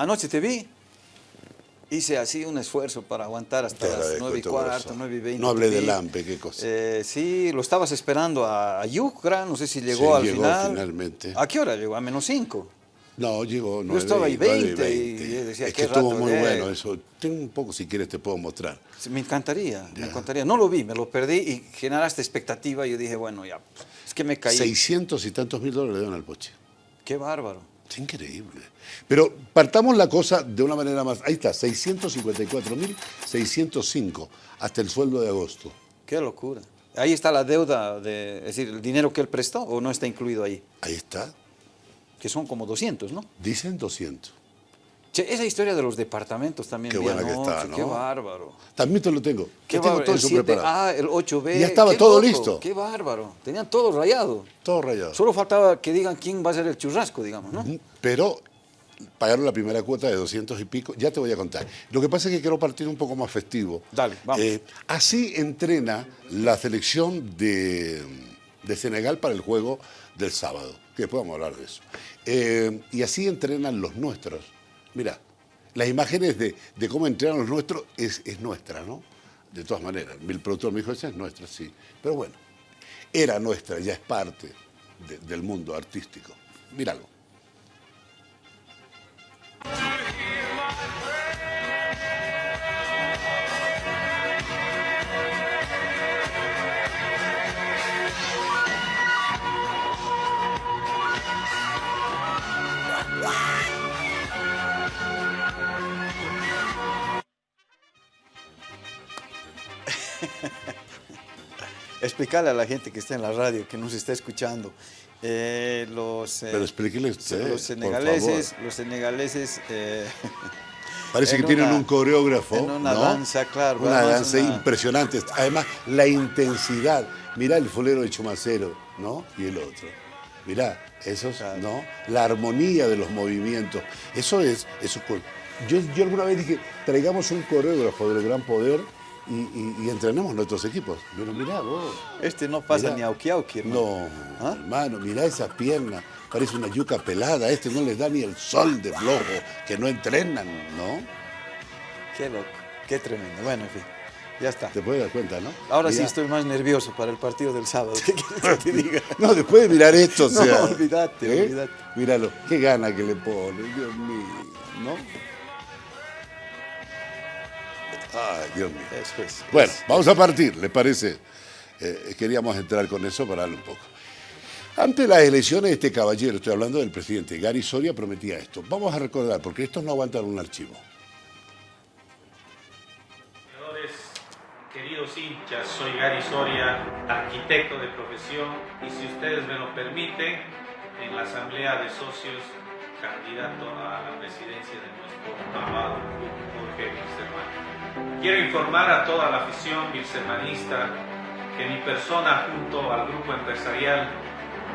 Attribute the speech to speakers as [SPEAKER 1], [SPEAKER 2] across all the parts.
[SPEAKER 1] Anoche te vi. Hice así un esfuerzo para aguantar hasta
[SPEAKER 2] Te
[SPEAKER 1] las
[SPEAKER 2] agradezco
[SPEAKER 1] nueve y
[SPEAKER 2] todo
[SPEAKER 1] cuarto,
[SPEAKER 2] eso.
[SPEAKER 1] nueve y veinte.
[SPEAKER 2] No hablé
[SPEAKER 1] te
[SPEAKER 2] de
[SPEAKER 1] vi.
[SPEAKER 2] Lampe, qué cosa.
[SPEAKER 1] Eh, sí, lo estabas esperando a, a Yucra, no sé si llegó
[SPEAKER 2] Sí,
[SPEAKER 1] al
[SPEAKER 2] llegó
[SPEAKER 1] final.
[SPEAKER 2] finalmente.
[SPEAKER 1] ¿A qué hora llegó? A menos cinco.
[SPEAKER 2] No, llegó 9
[SPEAKER 1] estaba ahí
[SPEAKER 2] nueve
[SPEAKER 1] 20 y yo decía,
[SPEAKER 2] es que estuvo muy bueno eso. Tengo un poco, si quieres, te puedo mostrar.
[SPEAKER 1] Me encantaría, me encantaría. No lo vi, me lo perdí y generaste expectativa y yo dije, bueno, ya, es que me caí.
[SPEAKER 2] 600 y tantos mil dólares le dan al Poche.
[SPEAKER 1] Qué bárbaro.
[SPEAKER 2] Es increíble. Pero partamos la cosa de una manera más. Ahí está, 654 mil 605 hasta el sueldo de agosto.
[SPEAKER 1] Qué locura. Ahí está la deuda, de, es decir, el dinero que él prestó o no está incluido ahí,
[SPEAKER 2] Ahí está.
[SPEAKER 1] que son como 200, ¿no?
[SPEAKER 2] Dicen 200.
[SPEAKER 1] Che, esa historia de los departamentos también
[SPEAKER 2] Qué buena que está, ¿no?
[SPEAKER 1] Qué bárbaro.
[SPEAKER 2] También te lo tengo.
[SPEAKER 1] Qué
[SPEAKER 2] tengo todo
[SPEAKER 1] El
[SPEAKER 2] eso
[SPEAKER 1] 7A,
[SPEAKER 2] preparado.
[SPEAKER 1] el 8B.
[SPEAKER 2] Y ya estaba todo
[SPEAKER 1] loco,
[SPEAKER 2] listo.
[SPEAKER 1] Qué bárbaro. Tenían todo rayado.
[SPEAKER 2] Todo rayado.
[SPEAKER 1] Solo faltaba que digan quién va a ser el churrasco, digamos, ¿no?
[SPEAKER 2] Pero pagaron la primera cuota de 200 y pico. Ya te voy a contar. Lo que pasa es que quiero partir un poco más festivo.
[SPEAKER 1] Dale, vamos.
[SPEAKER 2] Eh, así entrena la selección de, de Senegal para el juego del sábado. Que después vamos a hablar de eso. Eh, y así entrenan los nuestros. Mira, las imágenes de, cómo entrenan los nuestros es, es nuestra, ¿no? De todas maneras. El productor me dijo, esa es nuestra, sí. Pero bueno, era nuestra, ya es parte de- del mundo artístico. Míralo.
[SPEAKER 1] Explicarle a la gente que está en la radio, que nos está escuchando. Eh, los, eh,
[SPEAKER 2] Pero explíquele usted,
[SPEAKER 1] los
[SPEAKER 2] por
[SPEAKER 1] senegaleses,
[SPEAKER 2] favor.
[SPEAKER 1] los senegaleses eh,
[SPEAKER 2] Parece que tienen
[SPEAKER 1] una-
[SPEAKER 2] un coreógrafo.
[SPEAKER 1] en una
[SPEAKER 2] ¿no?
[SPEAKER 1] danza, claro,
[SPEAKER 2] Una danza
[SPEAKER 1] una-
[SPEAKER 2] impresionante. Además, la intensidad. Mirá el fulero de Chumacero, ¿no? Y el otro. Mirá, esos,
[SPEAKER 1] Claro.
[SPEAKER 2] ¿no? La armonía de los movimientos. Eso es, eso es cool. Yo, yo alguna vez dije, traigamos un coreógrafo del gran poder y, y- y entrenemos nuestros equipos. Pero mirá vos.
[SPEAKER 1] este no pasa
[SPEAKER 2] Mirá.
[SPEAKER 1] ni auki, hermano.
[SPEAKER 2] No,
[SPEAKER 1] ¿Ah?
[SPEAKER 2] hermano, mirá esas piernas. Parece una yuca pelada. Este no les da ni el sol de flojo, que no entrenan, ¿no?
[SPEAKER 1] Qué loco, qué tremendo. Bueno, en fin, ya está.
[SPEAKER 2] Te puedes dar cuenta, ¿no?
[SPEAKER 1] Ahora sí estoy más nervioso para el partido del sábado. ¿Qué quieres que te diga?
[SPEAKER 2] No, después de mirar esto, o
[SPEAKER 1] No,
[SPEAKER 2] sea.
[SPEAKER 1] olvídate,
[SPEAKER 2] ¿eh?
[SPEAKER 1] olvídate.
[SPEAKER 2] Míralo, qué gana que le pone, Dios mío, ¿no? Ay, Dios mío.
[SPEAKER 1] Eso es.
[SPEAKER 2] Bueno,
[SPEAKER 1] es-
[SPEAKER 2] vamos a partir, ¿le parece? Eh, queríamos entrar con eso para darle un poco. Ante las elecciones, este caballero, estoy hablando del presidente Gary Soria, prometía esto. Vamos a recordar, porque estos no aguantan un archivo.
[SPEAKER 3] Señores, queridos hinchas, soy Gary Soria, arquitecto de profesión y si ustedes me lo permiten, en la asamblea de socios, candidato a la presidencia de nuestro amado club Jorge Wilstermann. Quiero informar a toda la afición wilstermanista que mi persona junto al grupo empresarial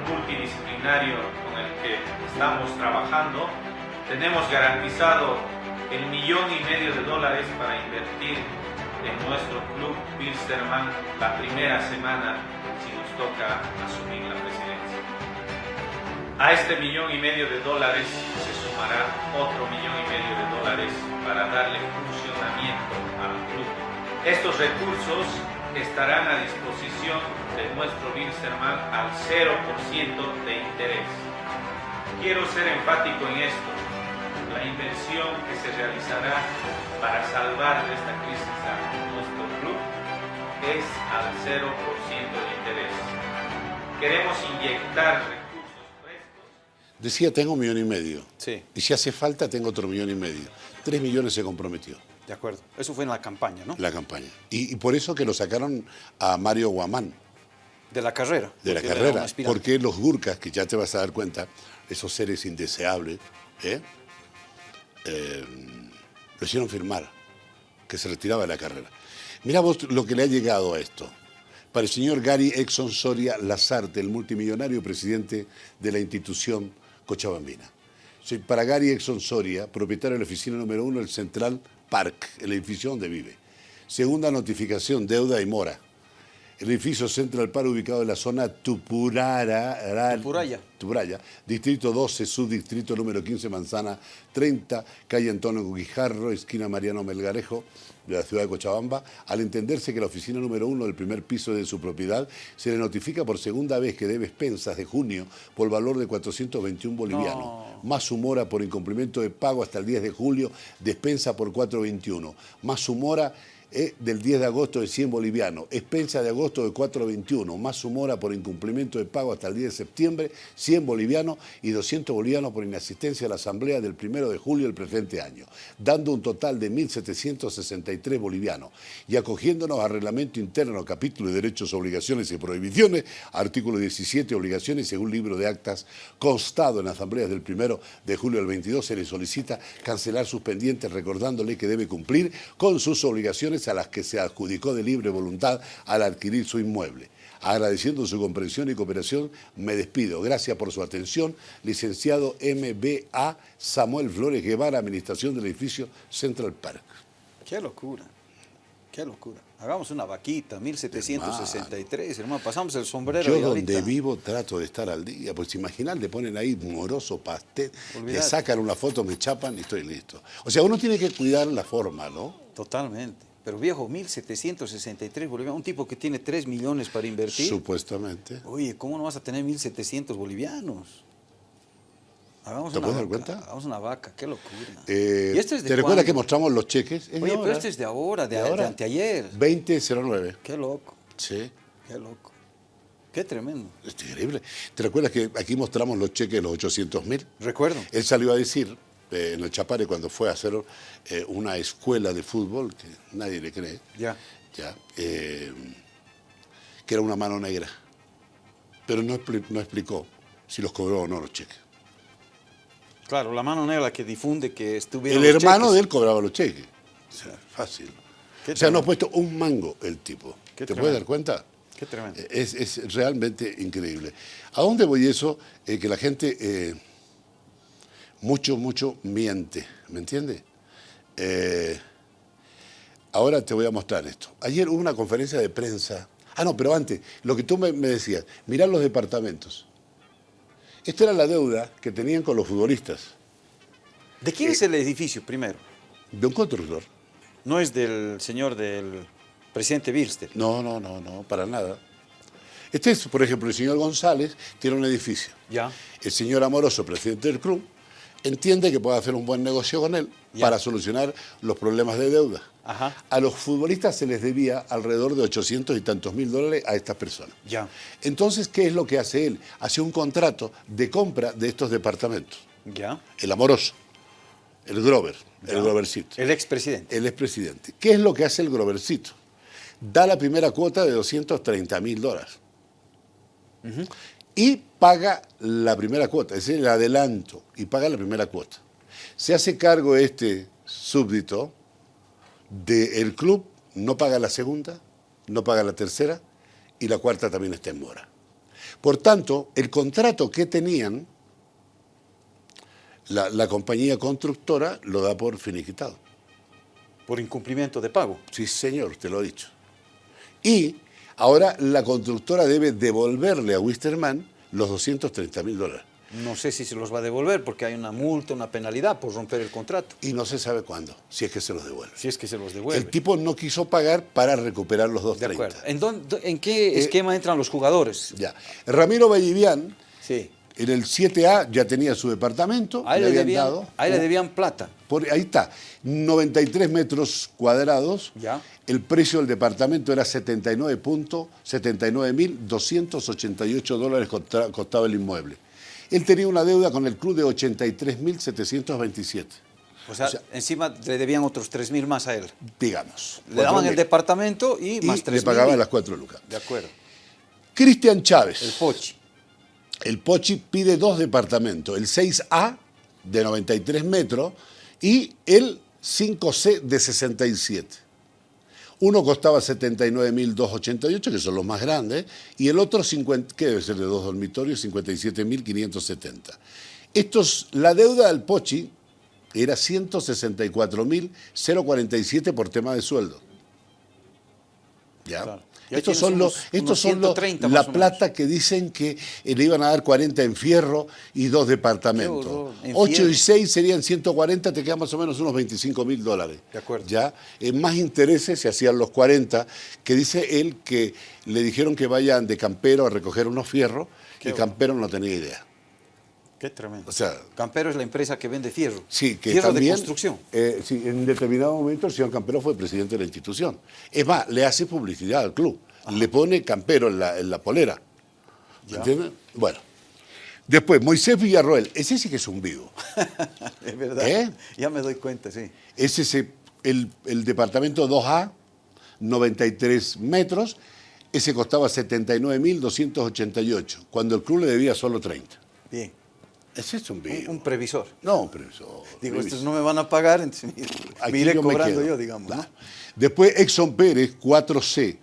[SPEAKER 3] multidisciplinario con el que estamos trabajando, tenemos garantizado el millón y medio de dólares para invertir en nuestro club Wilstermann la primera semana si nos toca asumir la presidencia. A este millón y medio de dólares se sumará otro millón y medio de dólares para darle funcionamiento al club. Estos recursos estarán a disposición de nuestro Wilstermann al 0% de interés. Quiero ser enfático en esto. La inversión que se realizará para salvar de esta crisis a nuestro club es al 0% de interés. Queremos inyectar recursos frescos
[SPEAKER 2] Decía, tengo un millón y medio.
[SPEAKER 1] Sí,
[SPEAKER 2] Y si hace falta, tengo otro millón y medio. Tres millones se comprometió
[SPEAKER 1] de acuerdo. Eso fue en la campaña, ¿no?
[SPEAKER 2] la campaña. Y, y por eso que lo sacaron a Mario Guamán.
[SPEAKER 1] De la carrera.
[SPEAKER 2] de la carrera, porque los Gurkas, que ya te vas a dar cuenta, esos seres indeseables, ¿eh? Eh, lo hicieron firmar, que se retiraba de la carrera. Mira vos lo que le ha llegado a esto. Para el señor Gary Exxon Soria Lazarte, el multimillonario presidente de la institución Cochabambina. Sí, Para Gary Exxon Soria, propietario de la oficina número uno del Central Park, el edificio donde vive. Segunda notificación, deuda y mora. El edificio Central Park ubicado en la zona Tupurara,
[SPEAKER 1] Tupuraya.
[SPEAKER 2] Tupuraya, distrito 12, subdistrito número 15, manzana 30, calle Antonio Guijarro, esquina Mariano Melgarejo, de la ciudad de Cochabamba, al entenderse que la oficina número uno del primer piso de su propiedad se le notifica por segunda vez que debe expensas de junio por valor de 421 bolivianos,
[SPEAKER 1] No.
[SPEAKER 2] más su mora por incumplimiento de pago hasta el 10 de julio, despensa por 421, más su mora eh, del 10 de agosto de 100 bolivianos, expensa de agosto de 421, más su mora por incumplimiento de pago hasta el 10 de septiembre, 100 bolivianos y 200 bolivianos por inasistencia a la asamblea del 1 de julio del presente año, dando un total de 1.763 bolivianos. Y acogiéndonos al reglamento interno, capítulo de derechos, obligaciones y prohibiciones, artículo 17, obligaciones según libro de actas constado en asambleas del 1 de julio del 22, se le solicita cancelar sus pendientes recordándole que debe cumplir con sus obligaciones a las que se adjudicó de libre voluntad al adquirir su inmueble. Agradeciendo su comprensión y cooperación, me despido. Gracias por su atención. Licenciado MBA Samuel Flores Guevara, Administración del Edificio Central Park.
[SPEAKER 1] Qué locura, qué locura. Hagamos una vaquita, 1763, hermano. Pasamos el sombrero
[SPEAKER 2] Yo
[SPEAKER 1] y
[SPEAKER 2] donde vivo trato de estar al día, pues imaginar, le ponen ahí moroso pastel, le
[SPEAKER 1] Olvídate.
[SPEAKER 2] sacan una foto, me chapan y estoy listo. O sea, uno tiene que cuidar la forma, ¿no?
[SPEAKER 1] Totalmente. Pero viejo, 1763 bolivianos. Un tipo que tiene 3 millones para invertir.
[SPEAKER 2] Supuestamente.
[SPEAKER 1] Oye, ¿cómo no vas a tener 1700 bolivianos? Hagamos
[SPEAKER 2] ¿Te puedes dar cuenta?
[SPEAKER 1] Hagamos una vaca, qué locura.
[SPEAKER 2] Eh,
[SPEAKER 1] ¿Y esto es de
[SPEAKER 2] ¿Te recuerdas que mostramos los cheques? Es de
[SPEAKER 1] Oye, pero este es de ahora, de,
[SPEAKER 2] ¿De
[SPEAKER 1] de
[SPEAKER 2] ahora?
[SPEAKER 1] anteayer.
[SPEAKER 2] 2009.
[SPEAKER 1] Qué loco,
[SPEAKER 2] Sí.
[SPEAKER 1] qué loco. Qué tremendo.
[SPEAKER 2] Es increíble. ¿Te recuerdas que aquí mostramos los cheques de los 800 mil?
[SPEAKER 1] Recuerdo.
[SPEAKER 2] Él salió a decir eh, en el Chapare cuando fue a hacer eh, una escuela de fútbol, que nadie le cree,
[SPEAKER 1] Ya.
[SPEAKER 2] ya, eh, que era una mano negra. Pero no, no explicó si los cobró o no los cheques.
[SPEAKER 1] Claro, la mano negra que difunde que estuvieron
[SPEAKER 2] El hermano
[SPEAKER 1] cheques.
[SPEAKER 2] de él cobraba los cheques. O sea, fácil.
[SPEAKER 1] Qué
[SPEAKER 2] o sea, no ha puesto un mango el tipo.
[SPEAKER 1] Qué
[SPEAKER 2] ¿Te
[SPEAKER 1] tremendo.
[SPEAKER 2] puedes dar cuenta?
[SPEAKER 1] Qué tremendo.
[SPEAKER 2] Es, es realmente increíble. ¿A dónde voy eso? Eh, que la gente eh, mucho, mucho miente, ¿me entiendes? Eh, ahora te voy a mostrar esto. Ayer hubo una conferencia de prensa. Ah, no, pero antes, lo que tú me, me decías, mirar los departamentos. Esta era la deuda que tenían con los futbolistas,
[SPEAKER 1] ¿De quién es el edificio primero?
[SPEAKER 2] de un constructor.
[SPEAKER 1] No es del señor del presidente Birster.
[SPEAKER 2] No, no, no, no, para nada. Este es, por ejemplo, el señor González tiene un edificio.
[SPEAKER 1] Ya.
[SPEAKER 2] El señor Amoroso, presidente del club, entiende que puede hacer un buen negocio con él para solucionar los problemas de deuda.
[SPEAKER 1] Ajá.
[SPEAKER 2] A los futbolistas se les debía alrededor de 800 y tantos mil dólares a estas personas.
[SPEAKER 1] Ya.
[SPEAKER 2] Entonces, ¿qué es lo que hace él? Hace un contrato de compra de estos departamentos.
[SPEAKER 1] Ya.
[SPEAKER 2] El Amoroso, el Grover, el Grovercito,
[SPEAKER 1] El expresidente.
[SPEAKER 2] el expresidente. ¿Qué es lo que hace el Grovercito? Da la primera cuota de 230 mil dólares. Y paga la primera cuota, es decir, el adelanto, y paga la primera cuota. Se hace cargo este súbdito del club, no paga la segunda, no paga la tercera, y la cuarta también está en mora. Por tanto, el contrato que tenían, la, la compañía constructora lo da por finiquitado.
[SPEAKER 1] Por incumplimiento de pago.
[SPEAKER 2] Sí, señor, te lo he dicho. Y ahora la constructora debe devolverle a Wisterman los 230 mil dólares.
[SPEAKER 1] No sé si se los va a devolver porque hay una multa, una penalidad por romper el contrato.
[SPEAKER 2] Y no se sabe cuándo, si es que se los devuelve.
[SPEAKER 1] Si es que se los devuelve.
[SPEAKER 2] El tipo no quiso pagar para recuperar los
[SPEAKER 1] de
[SPEAKER 2] 230.
[SPEAKER 1] acuerdo. ¿En, dónde- ¿En qué esquema entran los jugadores?
[SPEAKER 2] Ya. Ramiro Vallivian,
[SPEAKER 1] Sí.
[SPEAKER 2] En el 7A, ya tenía su departamento.
[SPEAKER 1] A él le,
[SPEAKER 2] habían
[SPEAKER 1] debían,
[SPEAKER 2] dado-
[SPEAKER 1] a él le debían plata.
[SPEAKER 2] Por, ahí está, 93 metros cuadrados.
[SPEAKER 1] Ya.
[SPEAKER 2] El precio del departamento era 79.79.288 dólares costaba el inmueble. Él tenía una deuda con el club de 83.727,
[SPEAKER 1] O sea,
[SPEAKER 2] O sea-
[SPEAKER 1] encima le debían otros 3 mil más a él.
[SPEAKER 2] digamos.
[SPEAKER 1] Le daban el
[SPEAKER 2] 4.000.
[SPEAKER 1] departamento y,
[SPEAKER 2] y
[SPEAKER 1] más 3
[SPEAKER 2] le pagaban las cuatro lucas.
[SPEAKER 1] De acuerdo.
[SPEAKER 2] Cristian Chávez.
[SPEAKER 1] El Pochi.
[SPEAKER 2] El Pochi pide dos departamentos, el 6A de 93 metros y el 5C de 67. Uno costaba 79.288, que son los más grandes, y el otro, 50, que debe ser de dos dormitorios, 57.570. Estos, la deuda del Pochi era 164.047 por tema de sueldo. ¿Ya?
[SPEAKER 1] Claro.
[SPEAKER 2] Estos son, los, estos son los-
[SPEAKER 1] 130 más
[SPEAKER 2] la plata que dicen que eh, le iban a dar 40 en fierro y dos departamentos.
[SPEAKER 1] horror, en
[SPEAKER 2] 8
[SPEAKER 1] fierro.
[SPEAKER 2] y 6 serían 140, te quedan más o menos unos 25 mil dólares.
[SPEAKER 1] De acuerdo.
[SPEAKER 2] ¿Ya? En más intereses se hacían los 40, que dice él que le dijeron que vayan de campero a recoger unos fierros
[SPEAKER 1] Qué
[SPEAKER 2] y
[SPEAKER 1] bueno.
[SPEAKER 2] campero no tenía idea.
[SPEAKER 1] Qué tremendo.
[SPEAKER 2] O sea,
[SPEAKER 1] Campero es la empresa que vende fierro.
[SPEAKER 2] Sí, que
[SPEAKER 1] fierro
[SPEAKER 2] también,
[SPEAKER 1] de construcción.
[SPEAKER 2] eh, sí, en determinado momento el señor Campero fue presidente de la institución. Es más, le hace publicidad al club. Le pone Campero en la, en la polera. ¿Entiendes? Bueno. Después, Moisés Villarroel. Ese sí que es un vivo.
[SPEAKER 1] es verdad.
[SPEAKER 2] ¿Eh?
[SPEAKER 1] Ya me doy cuenta, sí.
[SPEAKER 2] Ese es el- el departamento 2A, 93 metros. Ese costaba 79.288, cuando el club le debía solo 30.
[SPEAKER 1] Bien.
[SPEAKER 2] Ese es un
[SPEAKER 1] Un, un previsor.
[SPEAKER 2] No, previsor.
[SPEAKER 1] Digo,
[SPEAKER 2] previsor.
[SPEAKER 1] estos no me van a pagar, entonces me- me iré
[SPEAKER 2] yo
[SPEAKER 1] cobrando yo, digamos.
[SPEAKER 2] Después Exxon Pérez, 4C,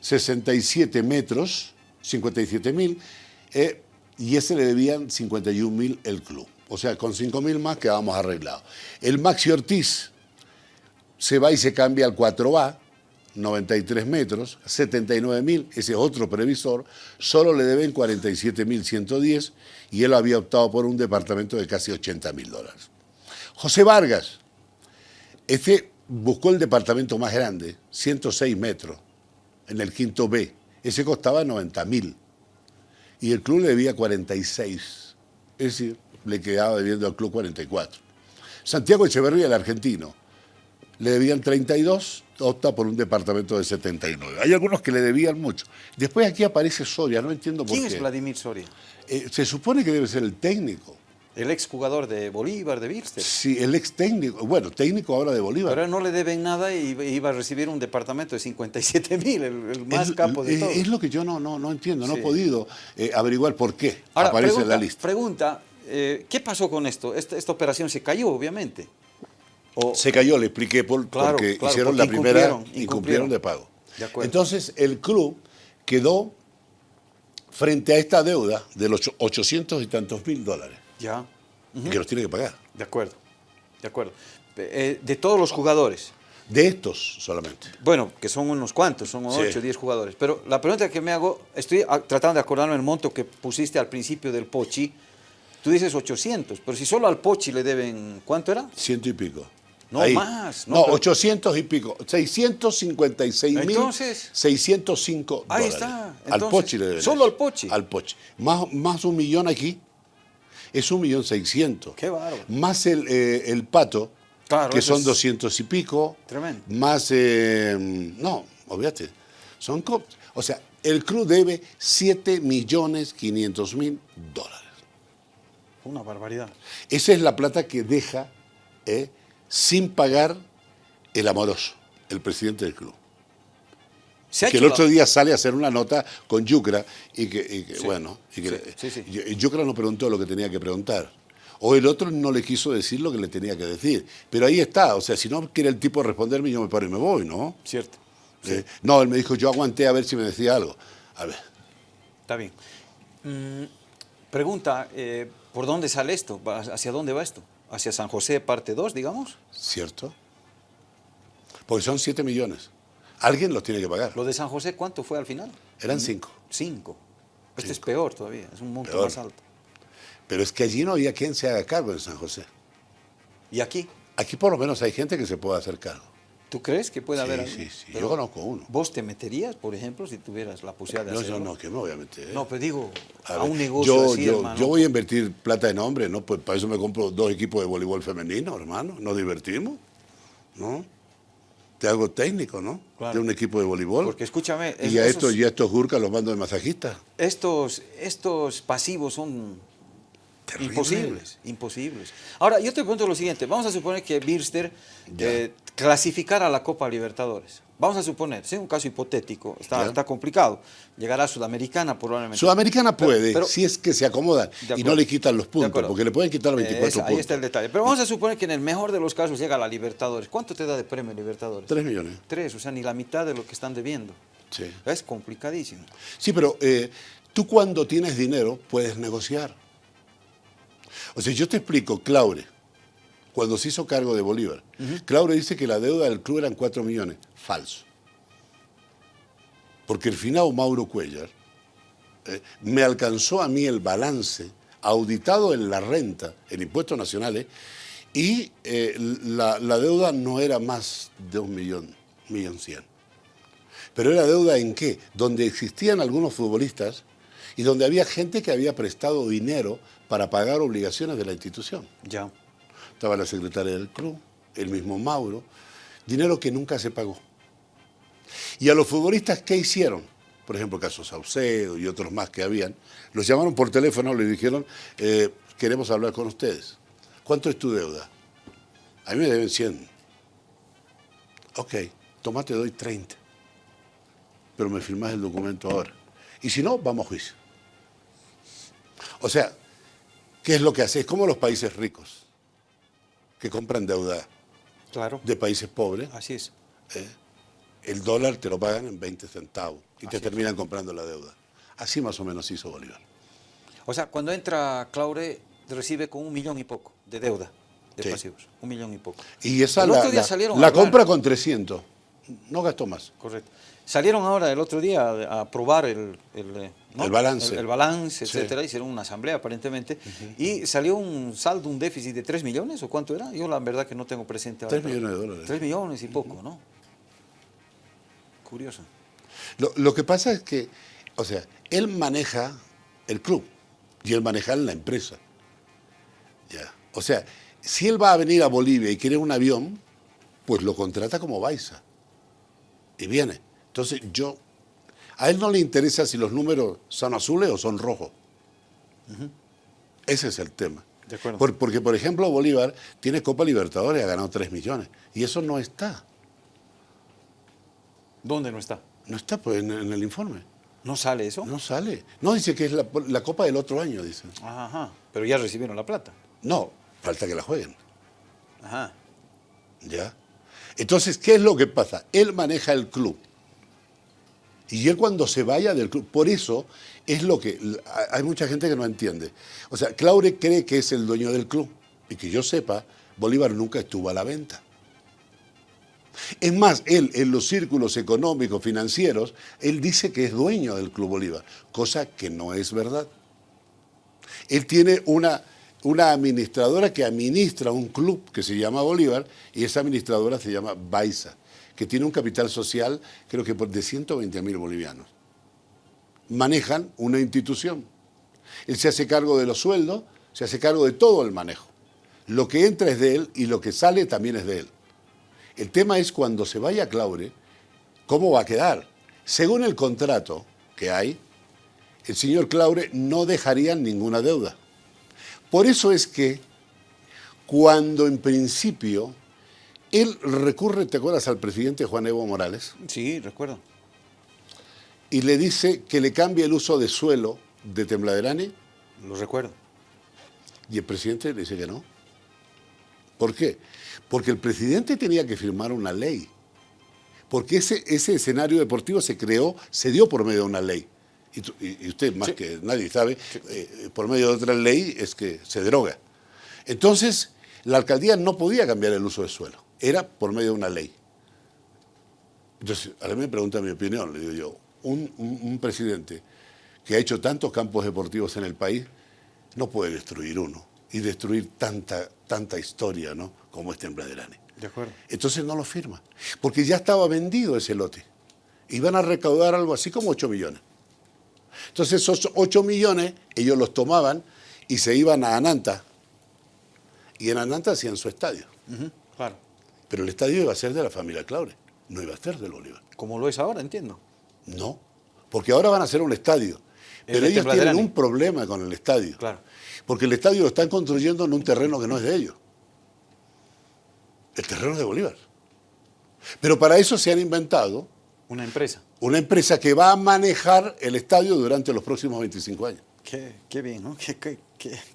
[SPEAKER 2] 67 metros, 57 mil, eh, y ese le debían 51 mil el club. O sea, con 5 mil más quedábamos arreglados. El Maxi Ortiz se va y se cambia al 4A, 93 metros, 79 mil, ese es otro previsor, solo le deben 47 mil 110 y él había optado por un departamento de casi 80 mil dólares. José Vargas, este buscó el departamento más grande, 106 metros, en el quinto B. Ese costaba 90 mil. Y el club le debía 46. Es decir, le quedaba debiendo al club 44. Santiago Echeverría, el argentino, le debían 32, opta por un departamento de 79. Hay algunos que le debían mucho. Después aquí aparece Soria, no entiendo por
[SPEAKER 1] ¿Quién
[SPEAKER 2] qué.
[SPEAKER 1] es Vladimir Soria?
[SPEAKER 2] Eh, se supone que debe ser el técnico.
[SPEAKER 1] El exjugador de Bolívar, de Birster.
[SPEAKER 2] Sí, el ex técnico. Bueno, técnico ahora de Bolívar.
[SPEAKER 1] Pero a él no le deben nada y iba a recibir un departamento de 57 mil, el, el más
[SPEAKER 2] es,
[SPEAKER 1] capo de
[SPEAKER 2] es-
[SPEAKER 1] todos.
[SPEAKER 2] es lo que yo no, no, no entiendo, no
[SPEAKER 1] Sí.
[SPEAKER 2] he podido eh, averiguar por qué
[SPEAKER 1] Ahora,
[SPEAKER 2] aparece
[SPEAKER 1] pregunta,
[SPEAKER 2] en la lista.
[SPEAKER 1] pregunta eh, ¿qué pasó con esto? Esta, esta operación se cayó, obviamente. O-
[SPEAKER 2] Se cayó, le expliqué por,
[SPEAKER 1] Claro,
[SPEAKER 2] porque
[SPEAKER 1] claro,
[SPEAKER 2] hicieron
[SPEAKER 1] porque
[SPEAKER 2] la primera y cumplieron de pago.
[SPEAKER 1] De.
[SPEAKER 2] Entonces, el club quedó frente a esta deuda de los 800 y tantos mil dólares,
[SPEAKER 1] Ya,
[SPEAKER 2] y que los tiene que pagar.
[SPEAKER 1] de acuerdo, de acuerdo. Eh, de todos los jugadores,
[SPEAKER 2] De estos solamente.
[SPEAKER 1] bueno, que son unos cuantos, son
[SPEAKER 2] Sí.
[SPEAKER 1] 8 o 10 jugadores, pero la pregunta que me hago, estoy tratando de acordarme el monto que pusiste al principio del Pochi, tú dices 800, pero si solo al Pochi le deben, ¿cuánto era?
[SPEAKER 2] Ciento y pico.
[SPEAKER 1] No,
[SPEAKER 2] Ahí.
[SPEAKER 1] más, no,
[SPEAKER 2] No,
[SPEAKER 1] pero-
[SPEAKER 2] 800 y pico. 656 mil.
[SPEAKER 1] Entonces-
[SPEAKER 2] 605
[SPEAKER 1] Ahí
[SPEAKER 2] dólares.
[SPEAKER 1] está.
[SPEAKER 2] al
[SPEAKER 1] Entonces,
[SPEAKER 2] Pochi le deben
[SPEAKER 1] solo al Pochi.
[SPEAKER 2] Al Pochi. Más, más un millón aquí. Es un millón seiscientos.
[SPEAKER 1] Qué bárbaro.
[SPEAKER 2] Más el, eh, el pato,
[SPEAKER 1] Claro,
[SPEAKER 2] que son
[SPEAKER 1] es
[SPEAKER 2] 200 y pico.
[SPEAKER 1] Tremendo.
[SPEAKER 2] Más. eh, no, olvídate. Son. O sea, el club debe 7 millones 500 mil dólares.
[SPEAKER 1] Una barbaridad.
[SPEAKER 2] Esa es la plata que deja eh, sin pagar el amoroso, el presidente del club.
[SPEAKER 1] Se
[SPEAKER 2] Que el otro día sale a hacer una nota con Yucra y que, y que,
[SPEAKER 1] Sí,
[SPEAKER 2] bueno, y que
[SPEAKER 1] sí, sí, sí.
[SPEAKER 2] y- y Yucra no preguntó lo que tenía que preguntar. O el otro no le quiso decir lo que le tenía que decir. Pero ahí está, o sea, si no quiere el tipo responderme, yo me paro y me voy, ¿no?
[SPEAKER 1] Cierto.
[SPEAKER 2] Eh, no, él me dijo, yo aguanté a ver si me decía algo. A ver,
[SPEAKER 1] Está bien. Mm, pregunta, eh, ¿por dónde sale esto? ¿Va- ¿Hacia dónde va esto? ¿Hacia San José parte 2, digamos?
[SPEAKER 2] ¿cierto? Porque son 7 millones. Alguien los tiene que pagar.
[SPEAKER 1] ¿Lo de San José cuánto fue al final?
[SPEAKER 2] Eran 5.
[SPEAKER 1] 5. Este es peor todavía, es un monto
[SPEAKER 2] Peor.
[SPEAKER 1] más alto.
[SPEAKER 2] Pero es que allí no había quien se haga cargo en San José.
[SPEAKER 1] ¿Y aquí?
[SPEAKER 2] Aquí por lo menos hay gente que se puede hacer cargo.
[SPEAKER 1] ¿Tú crees que puede
[SPEAKER 2] Sí,
[SPEAKER 1] haber
[SPEAKER 2] sí, sí.
[SPEAKER 1] Pero
[SPEAKER 2] Yo conozco uno.
[SPEAKER 1] ¿Vos te meterías, por ejemplo, si tuvieras la posibilidad de
[SPEAKER 2] No,
[SPEAKER 1] hacerlo?
[SPEAKER 2] yo no, que me voy a meter.
[SPEAKER 1] No, pero digo, a,
[SPEAKER 2] ver,
[SPEAKER 1] un negocio
[SPEAKER 2] yo,
[SPEAKER 1] así,
[SPEAKER 2] yo,
[SPEAKER 1] hermano.
[SPEAKER 2] yo voy a invertir plata en hombre, ¿no? Pues para eso me compro dos equipos de voleibol femenino, hermano. Nos divertimos, ¿no? Te hago técnico, ¿no?
[SPEAKER 1] Claro.
[SPEAKER 2] De un equipo de voleibol.
[SPEAKER 1] Porque escúchame, es-
[SPEAKER 2] y a estos, y a estos gurkas los mando de masajista.
[SPEAKER 1] estos, estos pasivos son
[SPEAKER 2] Terrible.
[SPEAKER 1] imposibles, imposibles. Ahora, yo te pregunto lo siguiente, vamos a suponer que Birster eh, clasificara a la Copa Libertadores. Vamos a suponer, es un caso hipotético, está, complicado. Llegará a Sudamericana probablemente.
[SPEAKER 2] Sudamericana puede,
[SPEAKER 1] pero-
[SPEAKER 2] si es que se acomodan y no le quitan los puntos, porque le pueden quitar los
[SPEAKER 1] Eh,
[SPEAKER 2] 24
[SPEAKER 1] esa-
[SPEAKER 2] puntos.
[SPEAKER 1] Ahí está el detalle. Pero vamos a suponer que en el mejor de los casos llega a la Libertadores. ¿Cuánto te da de premio Libertadores?
[SPEAKER 2] 3 millones.
[SPEAKER 1] Tres, o sea, ni la mitad de lo que están debiendo.
[SPEAKER 2] Sí.
[SPEAKER 1] Es complicadísimo.
[SPEAKER 2] Sí, pero eh, tú cuando tienes dinero puedes negociar. O sea, yo te explico, Claure, cuando se hizo cargo de Bolívar, Claure dice que la deuda del club eran 4 millones. Falso. porque el finado Mauro Cuellar eh, me alcanzó a mí el balance auditado en la renta, en impuestos nacionales, y eh, la, la deuda no era más de un millón, millón cien. Pero era deuda en qué? Donde existían algunos futbolistas y donde había gente que había prestado dinero para pagar obligaciones de la institución.
[SPEAKER 1] Ya.
[SPEAKER 2] Estaba la secretaria del club, el mismo Mauro, dinero que nunca se pagó. Y a los futbolistas, ¿qué hicieron? Por ejemplo, caso Saucedo y otros más que habían, los llamaron por teléfono, les dijeron, eh, queremos hablar con ustedes. ¿Cuánto es tu deuda? A mí me deben 100. Ok, tomate, doy 30. Pero me firmás el documento ahora. Y si no, vamos a juicio. O sea, ¿qué es lo que hace? Es como los países ricos, que compran deuda
[SPEAKER 1] Claro.
[SPEAKER 2] de países pobres.
[SPEAKER 1] Así es.
[SPEAKER 2] ¿eh? El dólar te lo pagan en 20 centavos y te
[SPEAKER 1] es.
[SPEAKER 2] terminan comprando la deuda. Así más o menos hizo Bolívar.
[SPEAKER 1] O sea, cuando entra Claure, recibe con un millón y poco de deuda de
[SPEAKER 2] Sí.
[SPEAKER 1] pasivos. Un millón y poco.
[SPEAKER 2] Y esa
[SPEAKER 1] El
[SPEAKER 2] la,
[SPEAKER 1] otro día
[SPEAKER 2] la-
[SPEAKER 1] salieron a
[SPEAKER 2] la
[SPEAKER 1] hablar.
[SPEAKER 2] compra con 300. No gastó más.
[SPEAKER 1] Correcto. Salieron ahora el otro día a aprobar el, el, eh, ¿no?
[SPEAKER 2] El balance.
[SPEAKER 1] el, el balance,
[SPEAKER 2] Sí.
[SPEAKER 1] etcétera. Hicieron una asamblea aparentemente. Y salió un saldo, un déficit de 3 millones, ¿o cuánto era? Yo la verdad que no tengo presente ahora.
[SPEAKER 2] 3 millones de dólares.
[SPEAKER 1] 3 millones y poco, ¿no? Curioso.
[SPEAKER 2] Lo, lo que pasa es que, o sea, él maneja el club y él maneja la empresa. Ya. O sea, si él va a venir a Bolivia y quiere un avión, pues lo contrata como Baiza. Y viene. Entonces yo, a él no le interesa si los números son azules o son rojos. Ese es el tema.
[SPEAKER 1] De acuerdo.
[SPEAKER 2] Por- porque, por ejemplo, Bolívar tiene Copa Libertadores, ha ganado 3 millones. Y eso no está.
[SPEAKER 1] ¿Dónde no está?
[SPEAKER 2] No está pues, en, en el informe.
[SPEAKER 1] ¿No sale eso?
[SPEAKER 2] No sale. No, dice que es la, la Copa del otro año, dice.
[SPEAKER 1] Ajá. Pero ya recibieron la plata.
[SPEAKER 2] No, falta que la jueguen.
[SPEAKER 1] Ajá.
[SPEAKER 2] ¿Ya? Entonces, ¿qué es lo que pasa? Él maneja el club. Y él cuando se vaya del club, por eso es lo que hay mucha gente que no entiende. O sea, Claure cree que es el dueño del club. Y que yo sepa, Bolívar nunca estuvo a la venta. Es más, él en los círculos económicos, financieros, él dice que es dueño del Club Bolívar, cosa que no es verdad. Él tiene una, una administradora que administra un club que se llama Bolívar y esa administradora se llama Baiza, que tiene un capital social creo que de 120 mil bolivianos. Manejan una institución. Él se hace cargo de los sueldos, se hace cargo de todo el manejo. Lo que entra es de él y lo que sale también es de él. El tema es cuando se vaya Claure, ¿cómo va a quedar? Según el contrato que hay, el señor Claure no dejaría ninguna deuda. Por eso es que cuando en principio él recurre, ¿te acuerdas al presidente Juan Evo Morales?
[SPEAKER 1] Sí, recuerdo.
[SPEAKER 2] Y le dice que le cambie el uso de suelo de Tembladerani
[SPEAKER 1] Lo recuerdo.
[SPEAKER 2] y el presidente le dice que no. ¿Por qué? Porque el presidente tenía que firmar una ley. Porque ese, ese escenario deportivo se creó, se dio por medio de una ley. Y, usted más
[SPEAKER 1] Sí.
[SPEAKER 2] que nadie sabe, eh, por medio de otra ley es que se deroga. Entonces, la alcaldía no podía cambiar el uso de suelo. Era por medio de una ley. Entonces, ahora me pregunta mi opinión, le digo yo, un, un- un presidente que ha hecho tantos campos deportivos en el país, no puede destruir uno y destruir tanta, tanta historia, ¿no? Como es Tembladerani.
[SPEAKER 1] De acuerdo.
[SPEAKER 2] Entonces no lo firma, porque ya estaba vendido ese lote. Iban a recaudar algo así como 8 millones. Entonces esos 8 millones ellos los tomaban y se iban a Ananta. Y en Ananta hacían su estadio.
[SPEAKER 1] Claro.
[SPEAKER 2] Pero el estadio iba a ser de la familia Claure, no iba a ser del Bolívar.
[SPEAKER 1] Como lo es ahora, entiendo.
[SPEAKER 2] No, porque ahora van a hacer un estadio.
[SPEAKER 1] El
[SPEAKER 2] Pero ellos tienen un problema con el estadio.
[SPEAKER 1] Claro.
[SPEAKER 2] Porque el estadio lo están construyendo en un terreno que no es de ellos. El terreno es de Bolívar. Pero para eso se han inventado
[SPEAKER 1] Una empresa.
[SPEAKER 2] una empresa que va a manejar el estadio durante los próximos 25 años.
[SPEAKER 1] Qué, qué bien, ¿no? Qué, qué,